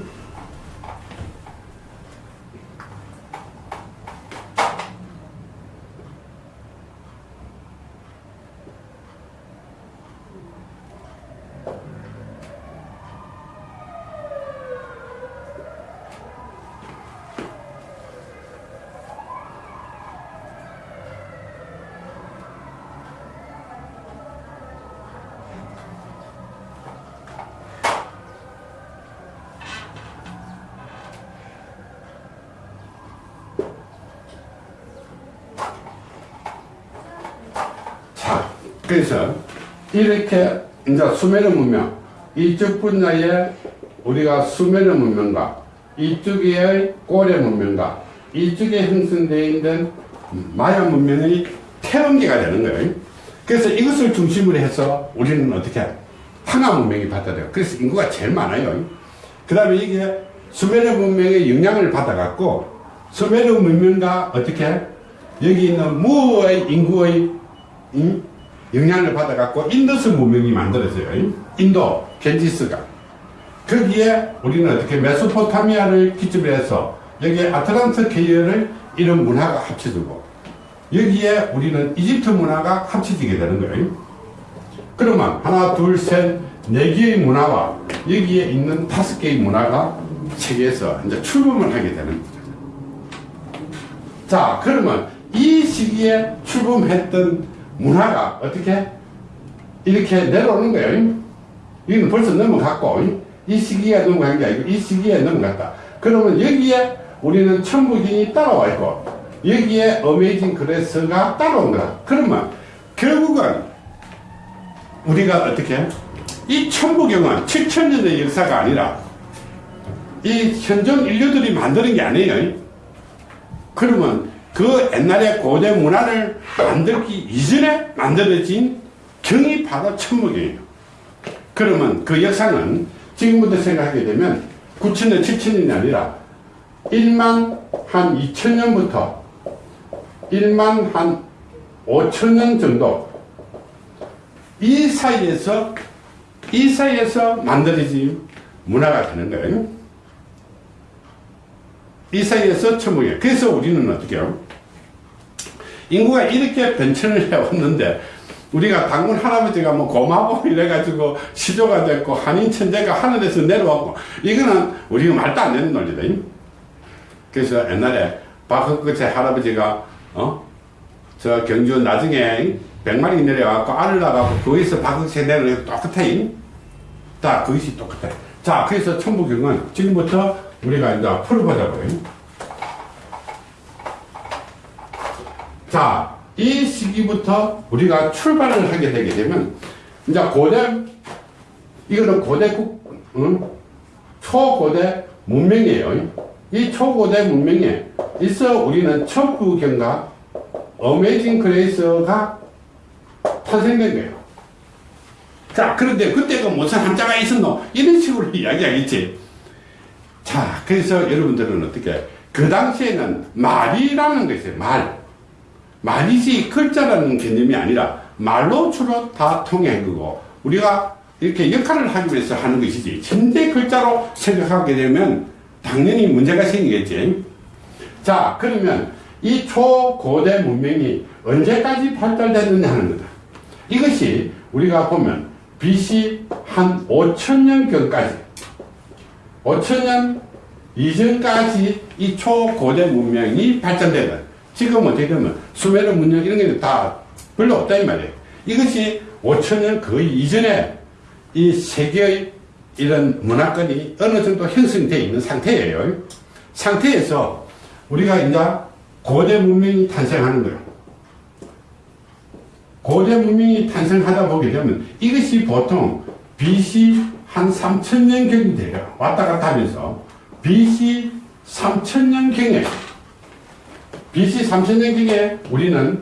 그래서 이렇게 이제 수메르 문명 이쪽 분야에 우리가 수메르 문명과 이쪽의 고려 문명과 이쪽에 형성되어 있는 마야 문명의 태원기가 되는 거예요. 그래서 이것을 중심으로 해서 우리는 어떻게 황하 문명이 받아들여요. 그래서 인구가 제일 많아요. 그 다음에 이게 수메르 문명의 영향을 받아갖고 수메르 문명과 어떻게 여기 있는 무의 인구의 음? 영향을 받아갖고 인더스 문명이 만들어져요. 인도, 겐지스가. 거기에 우리는 어떻게 메소포타미아를 기점으로 해서 여기에 아틀란트 계열을 이런 문화가 합쳐지고 여기에 우리는 이집트 문화가 합쳐지게 되는 거예요. 그러면 하나, 둘, 셋, 네 개의 문화와 여기에 있는 다섯 개의 문화가 세계에서 이제 출범을 하게 되는 거죠. 자, 그러면 이 시기에 출범했던 문화가 어떻게 이렇게 내려오는 거예요. 이건 벌써 넘어갔고, 이 시기에 넘어간 게 아니고, 이 시기에 넘어갔다. 그러면 여기에 우리는 천부경이 따라와 있고, 여기에 어메이징 그레스가 따라온 거다. 그러면 결국은 우리가 어떻게 이 천부경은 7천년의 역사가 아니라 이 현존 인류들이 만드는 게 아니에요. 그러면 그 옛날에 고대 문화를 만들기 이전에 만들어진 경이 바로 천목이에요. 그러면 그 역사는 지금부터 생각하게 되면 9천년, 7천년이 아니라 1만 한 2천년부터 1만 한 5천년 정도 이 사이에서 이 사이에서 만들어진 문화가 되는 거예요. 이 사이에서 천목이에요. 그래서 우리는 어떻게 해요? 인구가 이렇게 변천을 해왔는데 우리가 당군 할아버지가 뭐 고마워 이래가지고 시조가 됐고 한인 천재가 하늘에서 내려왔고 이거는 우리가 말도 안 되는 논리다. 그래서 옛날에 박학거제 할아버지가 어? 저 경주 나중에 백마리 내려와갖고 알을 낳아갖고 거기서 박학거제 내려오고 똑같아. 다 그것이 똑같아. 자 그래서 천부경은 지금부터 우리가 이제 풀어보자고요. 자, 이 시기부터 우리가 출발을 하게 되게 되면, 이제 고대, 이거는 고대 국, 응? 초고대 문명이에요. 이 초고대 문명에 있어 우리는 천부경과 Amazing Grace가 탄생된 거예요. 자, 그런데 그때가 무슨 한자가 있었노? 이런 식으로 이야기하겠지. 자, 그래서 여러분들은 어떻게, 그 당시에는 말이라는 게 있어요. 말. 말이지 글자라는 개념이 아니라 말로 주로 다 통해한 거고, 우리가 이렇게 역할을 하기 위해서 하는 것이지, 현대 글자로 생각하게 되면 당연히 문제가 생기겠지. 자, 그러면 이 초고대 문명이 언제까지 발달됐느냐 하는 거다. 이것이 우리가 보면 BC 한 5천년경까지 5천년 이전까지 이 초고대 문명이 발전되는 지금 어떻게 되면 수메르 문명 이런 게 다 별로 없다 이 말이에요. 이것이 5천년 거의 이전에 이 세계의 이런 문화권이 어느 정도 형성되어 있는 상태예요. 상태에서 우리가 이제 고대 문명이 탄생하는 거예요. 고대 문명이 탄생하다 보게 되면 이것이 보통 BC 한 3천년경이 돼요. 왔다 갔다 하면서 BC 3천년경에 BC 3천년경에 우리는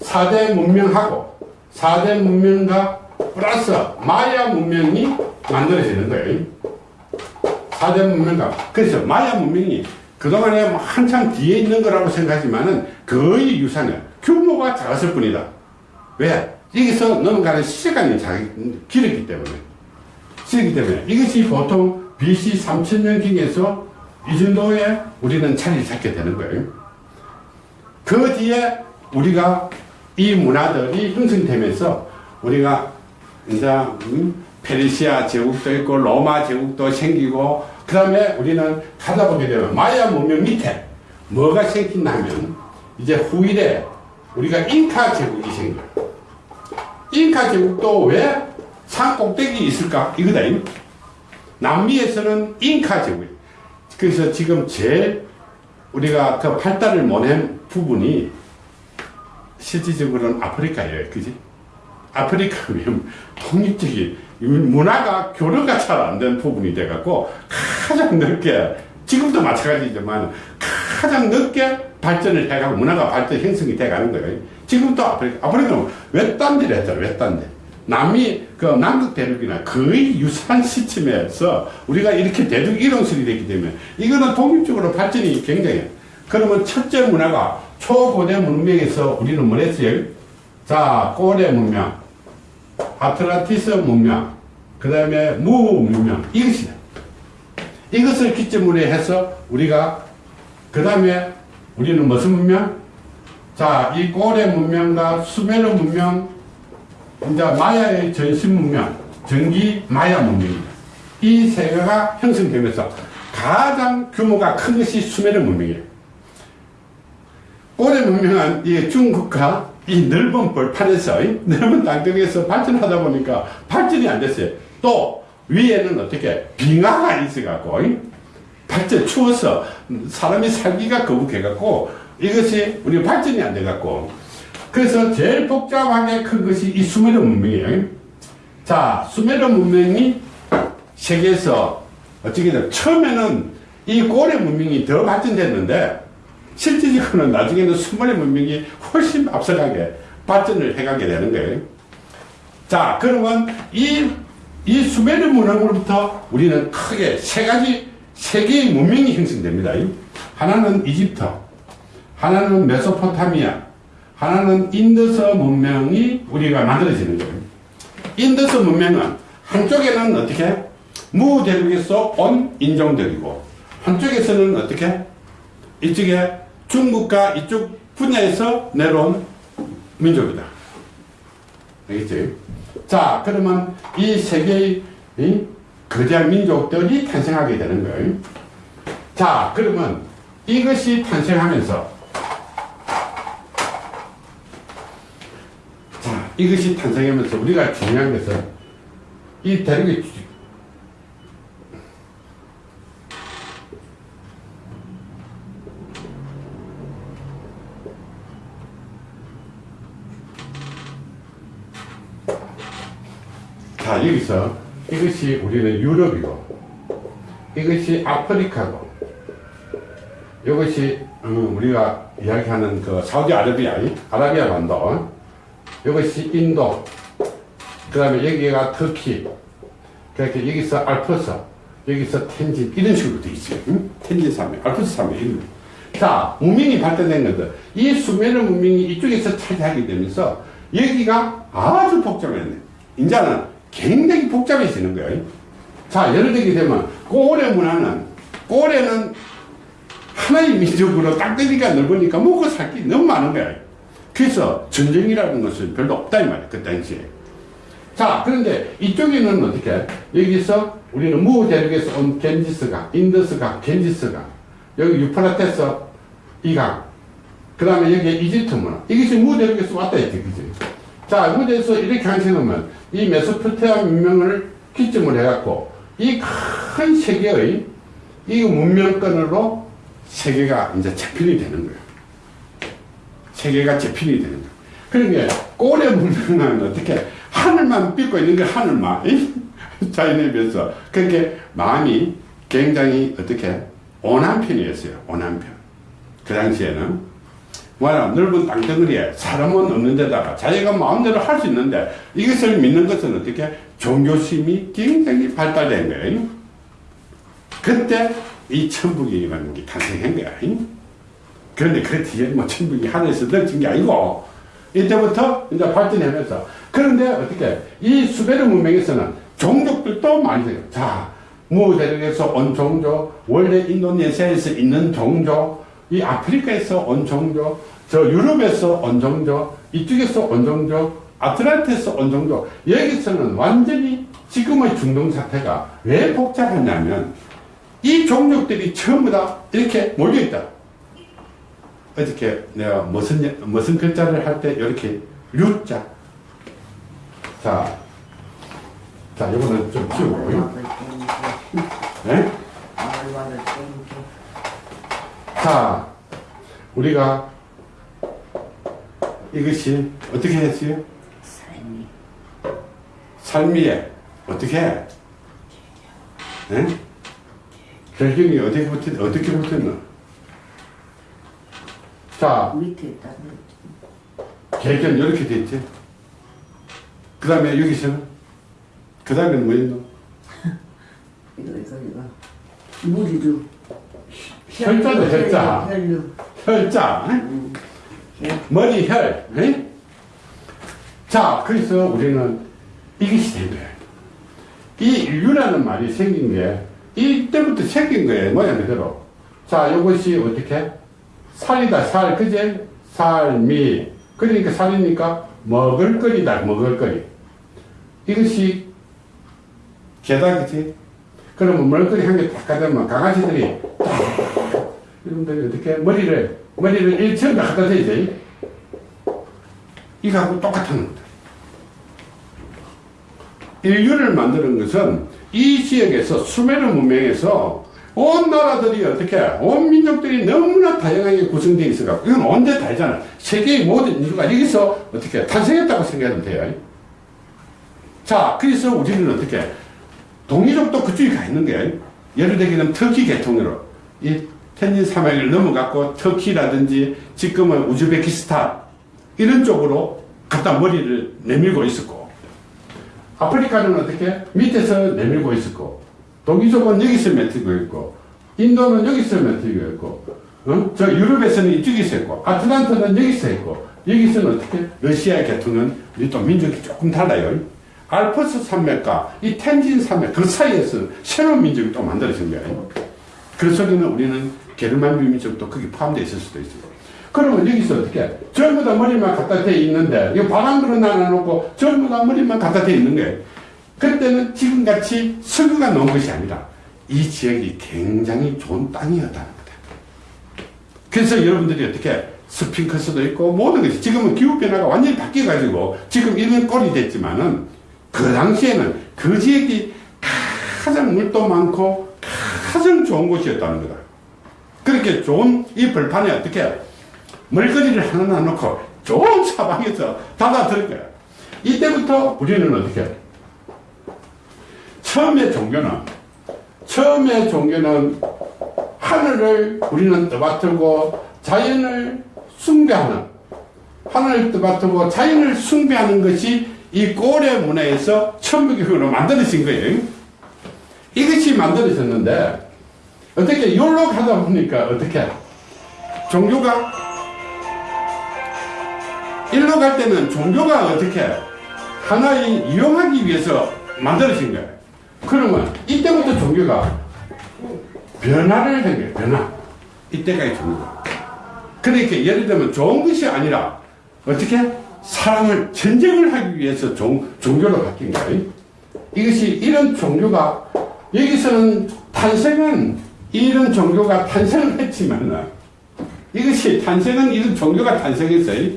4대 문명하고 4대 문명과 플러스 마야 문명이 만들어지는 거예요. 4대 문명과 그래서 마야 문명이 그동안에 뭐 한참 뒤에 있는 거라고 생각하지만은 거의 유사해요. 규모가 작았을 뿐이다. 왜? 여기서 넘어가는 시간이 길었기 때문에. 길었기 때문에. 이것이 보통 BC 3000년경에서 이 정도에 우리는 자리를 잡게 되는 거예요. 그 뒤에 우리가 이 문화들이 형성되면서 우리가 이제 음, 페르시아 제국도 있고 로마 제국도 생기고 그 다음에 우리는 가다 보게 되면 마야 문명 밑에 뭐가 생긴다면 이제 후일에 우리가 잉카 제국이 생겨요. 잉카 제국도 왜 산 꼭대기 있을까? 이거다. 남미에서는 잉카 제국. 그래서 지금 제일 우리가 그 발달을 못한 부분이 실질적으로는 아프리카예요. 그지? 아프리카면 독립적인 이 문화가 교류가 잘 안 된 부분이 돼갖고 가장 늦게 지금도 마찬가지지만 가장 늦게 발전을 해가고 문화가 발전 형성이 돼가는 거예요. 지금도 아프리카 아프리카는 외딴 데를 했잖아요. 외딴 데 남미 그 남극 대륙이나 거의 유사한 시점에서 우리가 이렇게 대륙 이동설이 됐기 때문에 이거는 독립적으로 발전이 굉장해. 그러면 첫째 문화가 초고대 문명에서 우리는 뭘 했어요? 자, 고대 문명, 아틀란티스 문명, 그 다음에 무 문명, 이것이다. 이것을 기점으로 해서 우리가, 그 다음에 우리는 무슨 문명? 자, 이 고대 문명과 수메르 문명, 이제 마야의 전신 문명, 전기 마야 문명입니다. 이세 개가 형성되면서 가장 규모가 큰 것이 수메르 문명이에요. 고대 문명은 이 중국과 이 넓은 벌판에서 이 넓은 땅덩이에서 발전하다 보니까 발전이 안 됐어요. 또 위에는 어떻게 빙하가 있어갖고 이 발전 추워서 사람이 살기가 거북해갖고 이것이 우리 발전이 안 돼갖고 그래서 제일 복잡하게 큰 것이 이 수메르 문명이에요. 자, 수메르 문명이 세계에서 어떻게 든 처음에는 이 고래 문명이 더 발전됐는데 실질적으로는 나중에는 수메르 문명이 훨씬 앞서가게 발전을 해가게 되는 거예요. 자, 그러면 이, 이 수메르 문화로부터 우리는 크게 세 가지, 세 개의 문명이 형성됩니다. 하나는 이집트, 하나는 메소포타미아, 하나는 인더스 문명이 우리가 만들어지는 거예요. 인더스 문명은 한쪽에는 어떻게 무대륙에서 온 인종들이고 한쪽에서는 어떻게 이쪽에 중국과 이쪽 분야에서 내려온 민족이다. 알겠지? 자, 그러면 이 세 개의 이 거대한 민족들이 탄생하게 되는 거예요. 자, 그러면 이것이 탄생하면서 자, 이것이 탄생하면서 우리가 중요한 것은 이 대륙의 주- 자, 여기서 이것이 우리는 유럽이고 이것이 아프리카고 이것이 음, 우리가 이야기하는 그 사우디아라비아, 이 아라비아 반도 이것이 인도 그 다음에 여기가 터키 그렇게 여기서 알프스 여기서 텐진 이런 식으로 돼 있어요 응? 텐진 산맥 알프스 산맥 이런 거. 자 문명이 발전된 것들 이 수메르 문명이 이쪽에서 차지하게 되면서 여기가 아주 복잡했네 이제는 굉장히 복잡해지는 거예요 자 예를 들게 되면 고래 문화는 고래는 하나의 민족으로 땅덩이가 넓으니까 먹고 살 게 너무 많은 거야. 그래서 전쟁이라는 것은 별로 없다 이 말이야 그 당시에. 자 그런데 이쪽에는 어떻게 여기서 우리는 무 대륙에서 온 겐지스강, 인더스강, 겐지스강 여기 유프라테스 이강 그 다음에 여기 이집트 문화 이것이 무 대륙에서 왔다 했지 그지? 자 무대에서 이렇게 한시면 이 메소포타미아 문명을 기점으로 해갖고 이 큰 세계의 이 문명권으로 세계가 이제 재편이 되는 거예요. 세계가 재편이 되는 거예요. 그러니까 고래 문명은 어떻게 하늘만 믿고 있는 게 하늘만 자연에 비해서 그렇게 마음이 굉장히 어떻게 온한 편이었어요. 온한 편. 그 당시에는 뭐야 넓은 땅덩어리에 사람은 없는 데다가 자기가 마음대로 할 수 있는데 이것을 믿는 것은 어떻게 종교심이 굉장히 발달된 거예요. 그때 이 천북이라는 게 탄생한 거야. 그런데 그 뒤에 뭐 천북이 하늘에서 던진 게 아니고 이때부터 이제 발전하면서 그런데 어떻게 이 수베르 문명에서는 종족들도 많이 생겨. 자, 무대륙에서 온 종족, 원래 인도네시아에서 있는 종족, 이 아프리카에서 온 종족, 저 유럽에서 온 종족, 이쪽에서 온 종족, 아틀란티스에서 온 종족, 여기서는 완전히 지금의 중동 사태가 왜 복잡하냐면 이 종족들이 전부 다 이렇게 몰려있다. 어저께 내가 무슨, 예- 무슨 글자를 할 때 이렇게 류자. 자, 자, 이거는 좀 키우고. 네? 자, 우리가 이것이 어떻게 했어요? 삶이 삶이에 어떻게 해? 예? 결경이 어떻게 붙었, 어떻게 붙었나? 자, 밑에 있다. 결경 이렇게 됐지. 그 다음에 여기서는? 그 다음에는 뭐 있노? 이거 이거 이거. 무리류. 혈자도 혈자. 혈류. 혈자. 응? 음. 혈. 머리 혈. 응? 자, 그래서 우리는 이것이 된 거예요. 이 인류라는 말이 생긴 게 이때부터 생긴 거예요. 모양 그대로. 자, 이것이 어떻게? 살이다, 살. 그제? 살미. 그러니까 살이니까 먹을거리다, 먹을거리. 이것이 게다그지? 그러면 먹을거리 한 개 딱 가져면 강아지들이 딱 여러분들이 어떻게 머리를 머리를 일처럼 갖다 대지 이거하고 똑같은 겁니다. 인류를 만드는 것은 이 지역에서 수메르 문명에서 온 나라들이 어떻게 온 민족들이 너무나 다양하게 구성되어 있어가 이건 언제 다르잖아. 세계의 모든 인류가 여기서 어떻게 탄생했다고 생각하면 돼요. 자 그래서 우리는 어떻게 동이족도 그쪽에 가 있는 게 예를 들면 터키 계통으로. 이 텐진 사막을 넘어갔고 터키라든지 지금은 우즈베키스탄 이런 쪽으로 갖다 머리를 내밀고 있었고 아프리카는 어떻게 밑에서 내밀고 있었고 동이족은 여기서 맺히고 있고 인도는 여기서 맺히고 있고 어? 저 유럽에서는 이쪽에서 있고 아틀란타는 여기서 있고 여기서는 어떻게? 러시아 계통은 우리 또 민족이 조금 달라요. 알프스 산맥과 이 텐진 산맥 그 사이에서 새로운 민족이 또 만들어진 거예요. 그래서 우리는 우리는 게르만 민족도 거기 포함되어 있을 수도 있어요. 그러면 여기서 어떻게? 전부 다 머리만 갖다 대 있는데 이거 바람그릇 나눠놓고 전부 다 머리만 갖다 대 있는 거예요 그때는 지금같이 석유가 나온 것이 아니라 이 지역이 굉장히 좋은 땅이었다는 거다 그래서 여러분들이 어떻게 스핑크스도 있고 모든 것이 지금은 기후변화가 완전히 바뀌어가지고 지금 이런 꼴이 됐지만은 그 당시에는 그 지역이 가장 물도 많고 가장 좋은 곳이었다는 거다. 그렇게 좋은 이 벌판에 어떻게 멀거리를 하나 놓고 좋은 사방에서 닫아들 거야. 이때부터 우리는 어떻게 처음에 종교는 처음에 종교는 하늘을 우리는 떠받들고 자연을 숭배하는 하늘을 떠받들고 자연을 숭배하는 것이 이 고래 문화에서 천부교로 만들어진 거예요. 이것이 만들어졌는데 어떻게 열로 가다 보니까 어떻게 종교가 일로 갈 때는 종교가 어떻게 하나의 이용하기 위해서 만들어진 거예요. 그러면 이때부터 종교가 변화를 한 거예요. 변화. 이때가 종교가. 그러니까 예를 들면 좋은 것이 아니라 어떻게 사람을 전쟁을 하기 위해서 종, 종교로 바뀐 거예요. 이것이 이런 종교가 여기서는 탄생은 이런 종교가 탄생을 했지만 이것이 탄생은 이런 종교가 탄생했어요.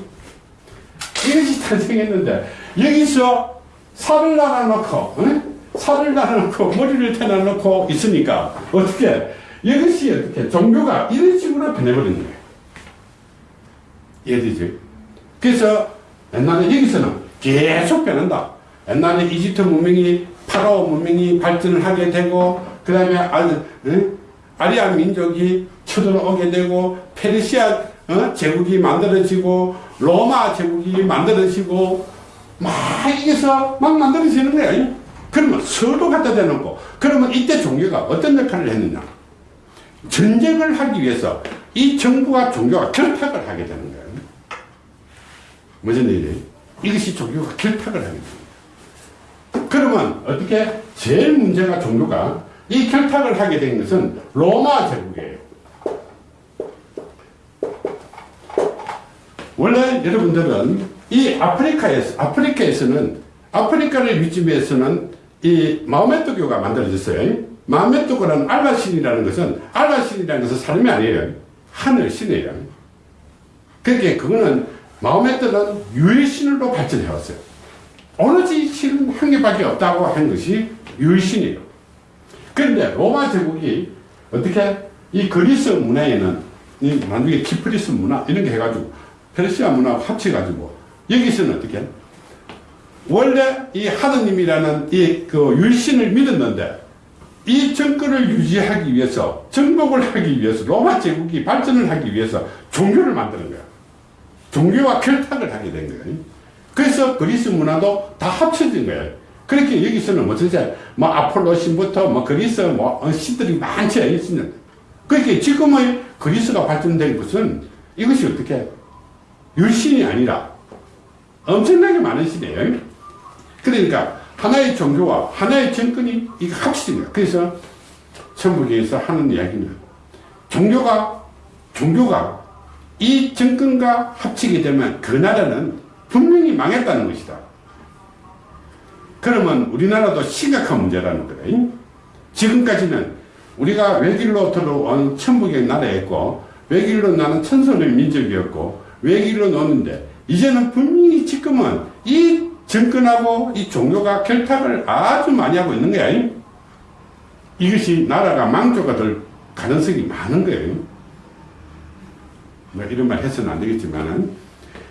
이것이 탄생했는데 여기서 살을 날아놓고 응? 살을 날아놓고 머리를 태어나놓고 있으니까 어떻게 이것이 어떻게 종교가 이런 식으로 변해버리는 거예요. 이해되지? 그래서 옛날에 여기서는 계속 변한다. 옛날에 이집트 문명이 파라오 문명이 발전을 하게 되고 그 다음에 아리아 민족이 쳐들어오게 되고 페르시아 어? 제국이 만들어지고 로마 제국이 만들어지고 막 이게서 막 만들어지는 거야. 그러면 서로 갖다 대놓고 그러면 이때 종교가 어떤 역할을 했느냐? 전쟁을 하기 위해서 이 정부와 종교가 결탁을 하게 되는 거예요. 무슨 일이에요? 이것이 종교가 결탁을 하게 됩니다. 그러면 어떻게 제일 문제가 종교가 이 결탁을 하게 된 것은 로마 제국이에요. 원래 여러분들은 이 아프리카에서 아프리카에서는 아프리카를 위주해서는 이 마호메트교가 만들어졌어요. 마호메트교라는 알라신이라는 것은 알라신이라는 것은 사람이 아니에요. 하늘 신이에요. 그렇게 그거는 마호메트는 유일신으로 발전해 왔어요. 오로지 신 한 개밖에 없다고 한 것이 유일신이에요. 그런데 로마 제국이 어떻게 이 그리스 문화에는 이 만약에 키프리스 문화 이런 게 해가지고 페르시아 문화 합쳐가지고 여기서는 어떻게 원래 이 하느님이라는 이 그 유일신을 믿었는데 이 정권을 유지하기 위해서 정복을 하기 위해서 로마 제국이 발전을 하기 위해서 종교를 만드는 거야. 종교와 결탁을 하게 된 거예요. 그래서 그리스 문화도 다 합쳐진 거예요. 그렇게 여기서는 세, 뭐 아폴로 신부터 뭐 그리스 뭐 어, 신들이 많죠. 있는. 그렇게 지금의 그리스가 발전된 것은 이것이 어떻게 율신이 아니라 엄청나게 많은 신이에요. 그러니까 하나의 종교와 하나의 정권이 이거 합쳐진 거야. 그래서 천국에서 하는 이야기는 종교가 종교가 이 정권과 합치게 되면 그 나라는 분명히 망했다는 것이다. 그러면 우리나라도 심각한 문제라는 거래. 지금까지는 우리가 외길로 들어온 천북의 나라였고 외길로 나는 천선의 민족이었고 외길로 노는데 이제는 분명히 지금은 이 정권하고 이 종교가 결탁을 아주 많이 하고 있는 거야. 이것이 나라가 망조가 될 가능성이 많은 거예요. 뭐 이런 말 해서는 안 되겠지만은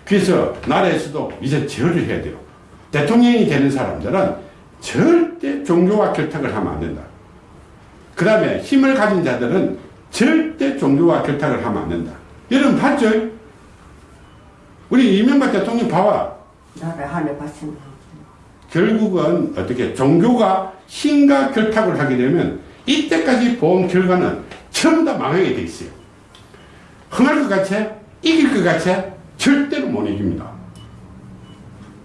그래서 나라에서도 이제 절을 해야 돼요. 대통령이 되는 사람들은 절대 종교와 결탁을 하면 안 된다. 그 다음에 힘을 가진 자들은 절대 종교와 결탁을 하면 안 된다. 여러분 봤죠? 우리 이명박 대통령 봐봐. 나를 하늘 바친다. 결국은 어떻게 종교가 힘과 결탁을 하게 되면 이때까지 본 결과는 전부 다 망하게 돼 있어요. 흥할 것 같이 이길 것 같이 절대로 못 이깁니다.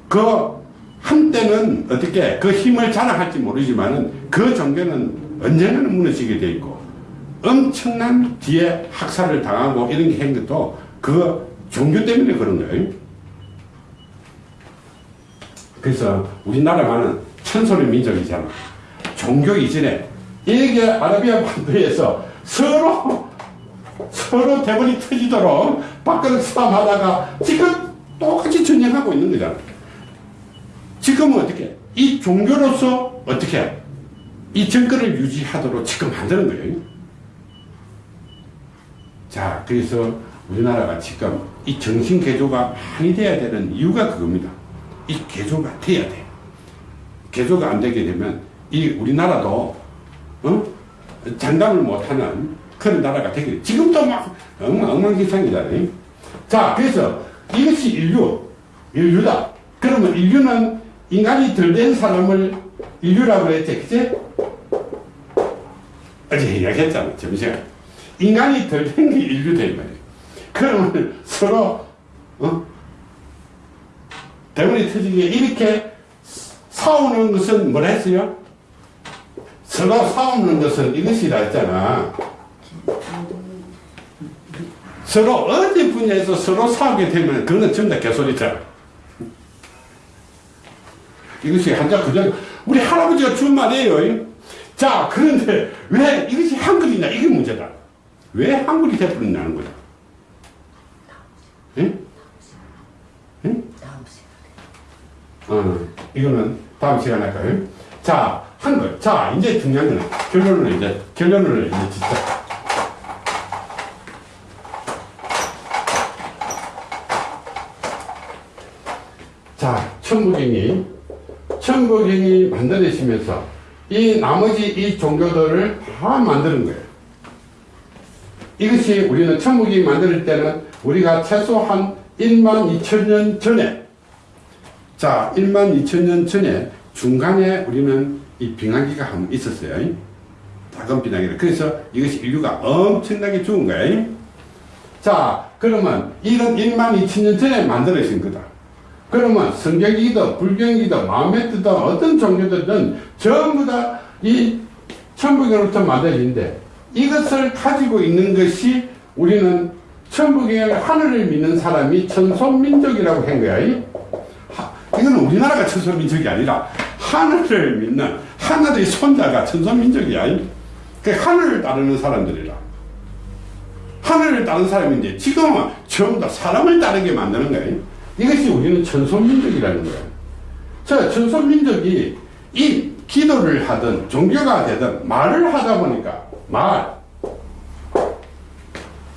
그 한때는 어떻게 그 힘을 자랑할지 모르지만은 그 종교는 언젠가는 무너지게 돼 있고 엄청난 뒤에 학살을 당하고 이런 게 한 것도 그 종교 때문에 그런 거예요. 그래서 우리나라만은 천소리 민족이잖아. 종교 이전에 이게 아라비아 반도에서 서로 서로 대본이 터지도록 밖으로 싸움하다가 지금 똑같이 전쟁하고 있는 거잖아. 지금은 어떻게? 이 종교로서 어떻게? 이 정권을 유지하도록 지금 만드는 거예요. 자, 그래서 우리나라가 지금 이 정신 개조가 많이 돼야 되는 이유가 그겁니다. 이 개조가 돼야 돼. 개조가 안 되게 되면 이 우리나라도 어? 장담을 못하는 그런 나라가 되게 돼. 지금도 막 엉망, 엉망진창이잖아요. 자, 그래서 이것이 인류, 인류다. 그러면 인류는 인간이 덜 된 사람을 인류라고 했지, 그치? 어제 이야기했잖아, 점심시간. 인간이 덜 된 게 인류다, 이 말이에요. 그러면 서로, 어? 대문이 터지게 이렇게 싸우는 것은 뭐라 했어요? 서로 싸우는 것은 이것이라 했잖아. 서로 어디 분야에서 서로 싸우게 되면 그거는 전부 다 개소리잖아. 이것이 한자 그저 우리 할아버지가 준 말이에요. 자 그런데 왜 이것이 한글이냐 이게 문제다. 왜 한글이 돼버렸냐는 거야. 응? 응? 어, 이거는 다음 시간에 할까요? 자, 한글. 자, 이제 중요한 거는 결론을 이제, 결론을 이제 짓자. 자, 천부경이, 천부경이 만들어지면서 이 나머지 이 종교들을 다 만드는 거예요. 이것이 우리는 천국이 만들 때는 우리가 최소한 1만 2천 년 전에 자 1만 2천 년 전에 중간에 우리는 이 빙하기가 한번 있었어요. 작은 빙하기를. 그래서 이것이 인류가 엄청나게 죽은 거예요. 자 그러면 이런 1만 2천 년 전에 만들어진 거다. 그러면 성경이든 불경이든 마음에드든 어떤 종교들은 전부 다 이 천부경으로부터 만들어진데 이것을 가지고 있는 것이 우리는 천부경의 하늘을 믿는 사람이 천손민족이라고 한 거야. 이? 하, 이거는 우리나라가 천손민족이 아니라 하늘을 믿는 하늘의 손자가 천손민족이야. 이? 그 하늘을 따르는 사람들이라. 하늘을 따르는 사람인데 지금은 전부 다 사람을 따르게 만드는. 이? 이것이 우리는 천손민족이라는 거야. 자, 천손민족이 이 기도를 하든 종교가 되든 말을 하다 보니까 말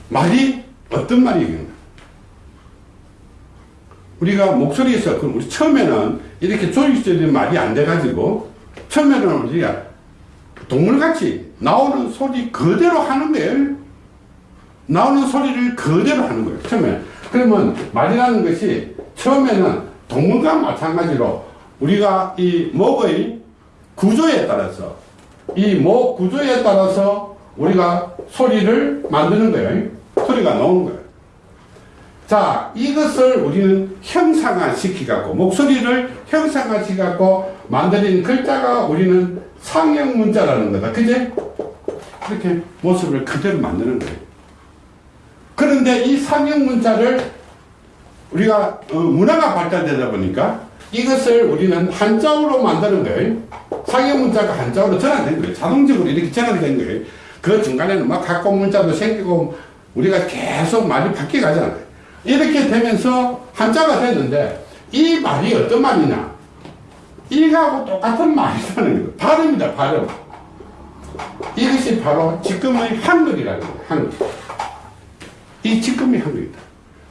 말이 어떤 말이겠나 우리가 목소리에서 그럼 우리 처음에는 이렇게 조직적인 말이 안 돼가지고 처음에는 우리가 동물같이 나오는 소리 그대로 하는 거예요. 나오는 소리를 그대로 하는 거예요. 처음에. 그러면 말이라는 것이 처음에는 동물과 마찬가지로 우리가 이 목의 구조에 따라서 이 목 구조에 따라서 우리가 소리를 만드는 거예요. 소리가 나오는 거예요. 자, 이것을 우리는 형상화 시키갖고, 목소리를 형상화 시켜갖고 만드는 글자가 우리는 상형 문자라는 거다. 그제? 이렇게 모습을 그대로 만드는 거예요. 그런데 이 상형 문자를 우리가 어, 문화가 발달되다 보니까 이것을 우리는 한자어로 만드는 거예요. 상형 문자가 한자어로 전환된 거예요. 자동적으로 이렇게 전환된 거예요. 그 중간에는 막 각고 문자도 생기고 우리가 계속 말이 바뀌어 가잖아요. 이렇게 되면서 한자가 됐는데 이 말이 어떤 말이냐? 이거하고 똑같은 말이라는 거예요. 발음이다, 발음. 이것이 바로 지금의 한글이라는 거예요, 한글. 이 지금의 한글이다.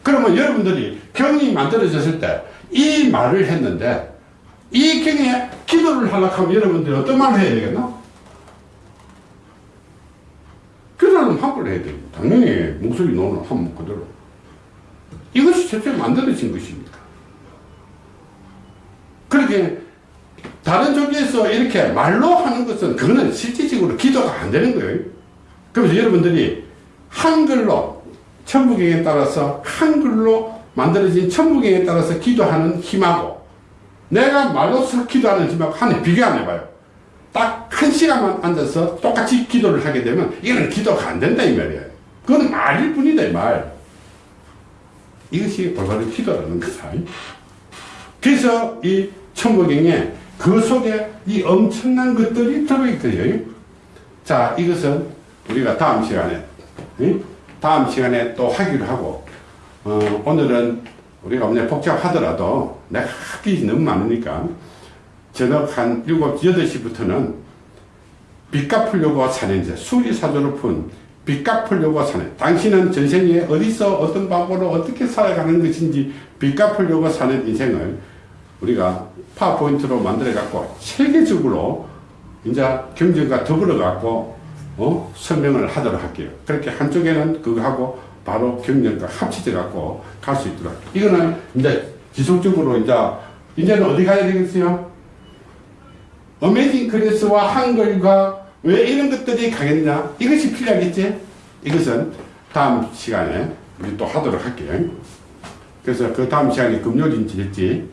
그러면 여러분들이 경이 만들어졌을 때 이 말을 했는데 이 경에 기도를 하려고 하면 여러분들이 어떤 말을 해야 되겠나? 기도는 한글로 해야 됩니다. 당연히 목소리 노는 한문 그대로. 이것이 최초에 만들어진 것입니다. 그렇게 다른 종교에서 이렇게 말로 하는 것은 그거는 실질적으로 기도가 안 되는 거예요. 그래서 여러분들이 한글로 천부경에 따라서 한글로 만들어진 천부경에 따라서 기도하는 힘하고 내가 말로서 기도하는 힘하고 하는 비교 안 해봐요. 딱 한 시간만 앉아서 똑같이 기도를 하게 되면 이거는 기도가 안 된다 이 말이에요. 그건 말일 뿐이다 이 말. 이것이 올바른 기도라는 거다. 그래서 이 천부경에 그 속에 이 엄청난 것들이 들어있거든요. 자, 이것은 우리가 다음 시간에, 응? 다음 시간에 또 하기로 하고, 어, 오늘은 우리가 오늘 복잡하더라도 내가 할 게 너무 많으니까 저녁 한 7, 8시부터는 빚 갚으려고 사는 자, 수리사조를 푼, 빚 갚으려고 사는, 당신은 전생에 어디서 어떤 방법으로 어떻게 살아가는 것인지 빚 갚으려고 사는 인생을 우리가 파워포인트로 만들어 갖고 체계적으로 이제 경전과 더불어 갖고 어? 설명을 하도록 할게요. 그렇게 한쪽에는 그거 하고 바로 경전과 합치져 갖고 갈 수 있도록. 이거는 이제 지속적으로 이제 이제는 어디 가야 되겠어요? 어메이징 그레스와 한글과 왜 이런 것들이 강했냐? 이것이 필요하겠지? 이것은 다음 시간에 우리 또 하도록 할게요. 그래서 그 다음 시간에 금요일인지 될지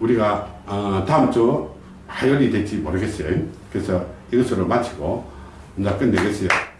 우리가 어, 다음 주 화요일이 될지 모르겠어요. 그래서 이것으로 마치고 이제 끝내겠어요.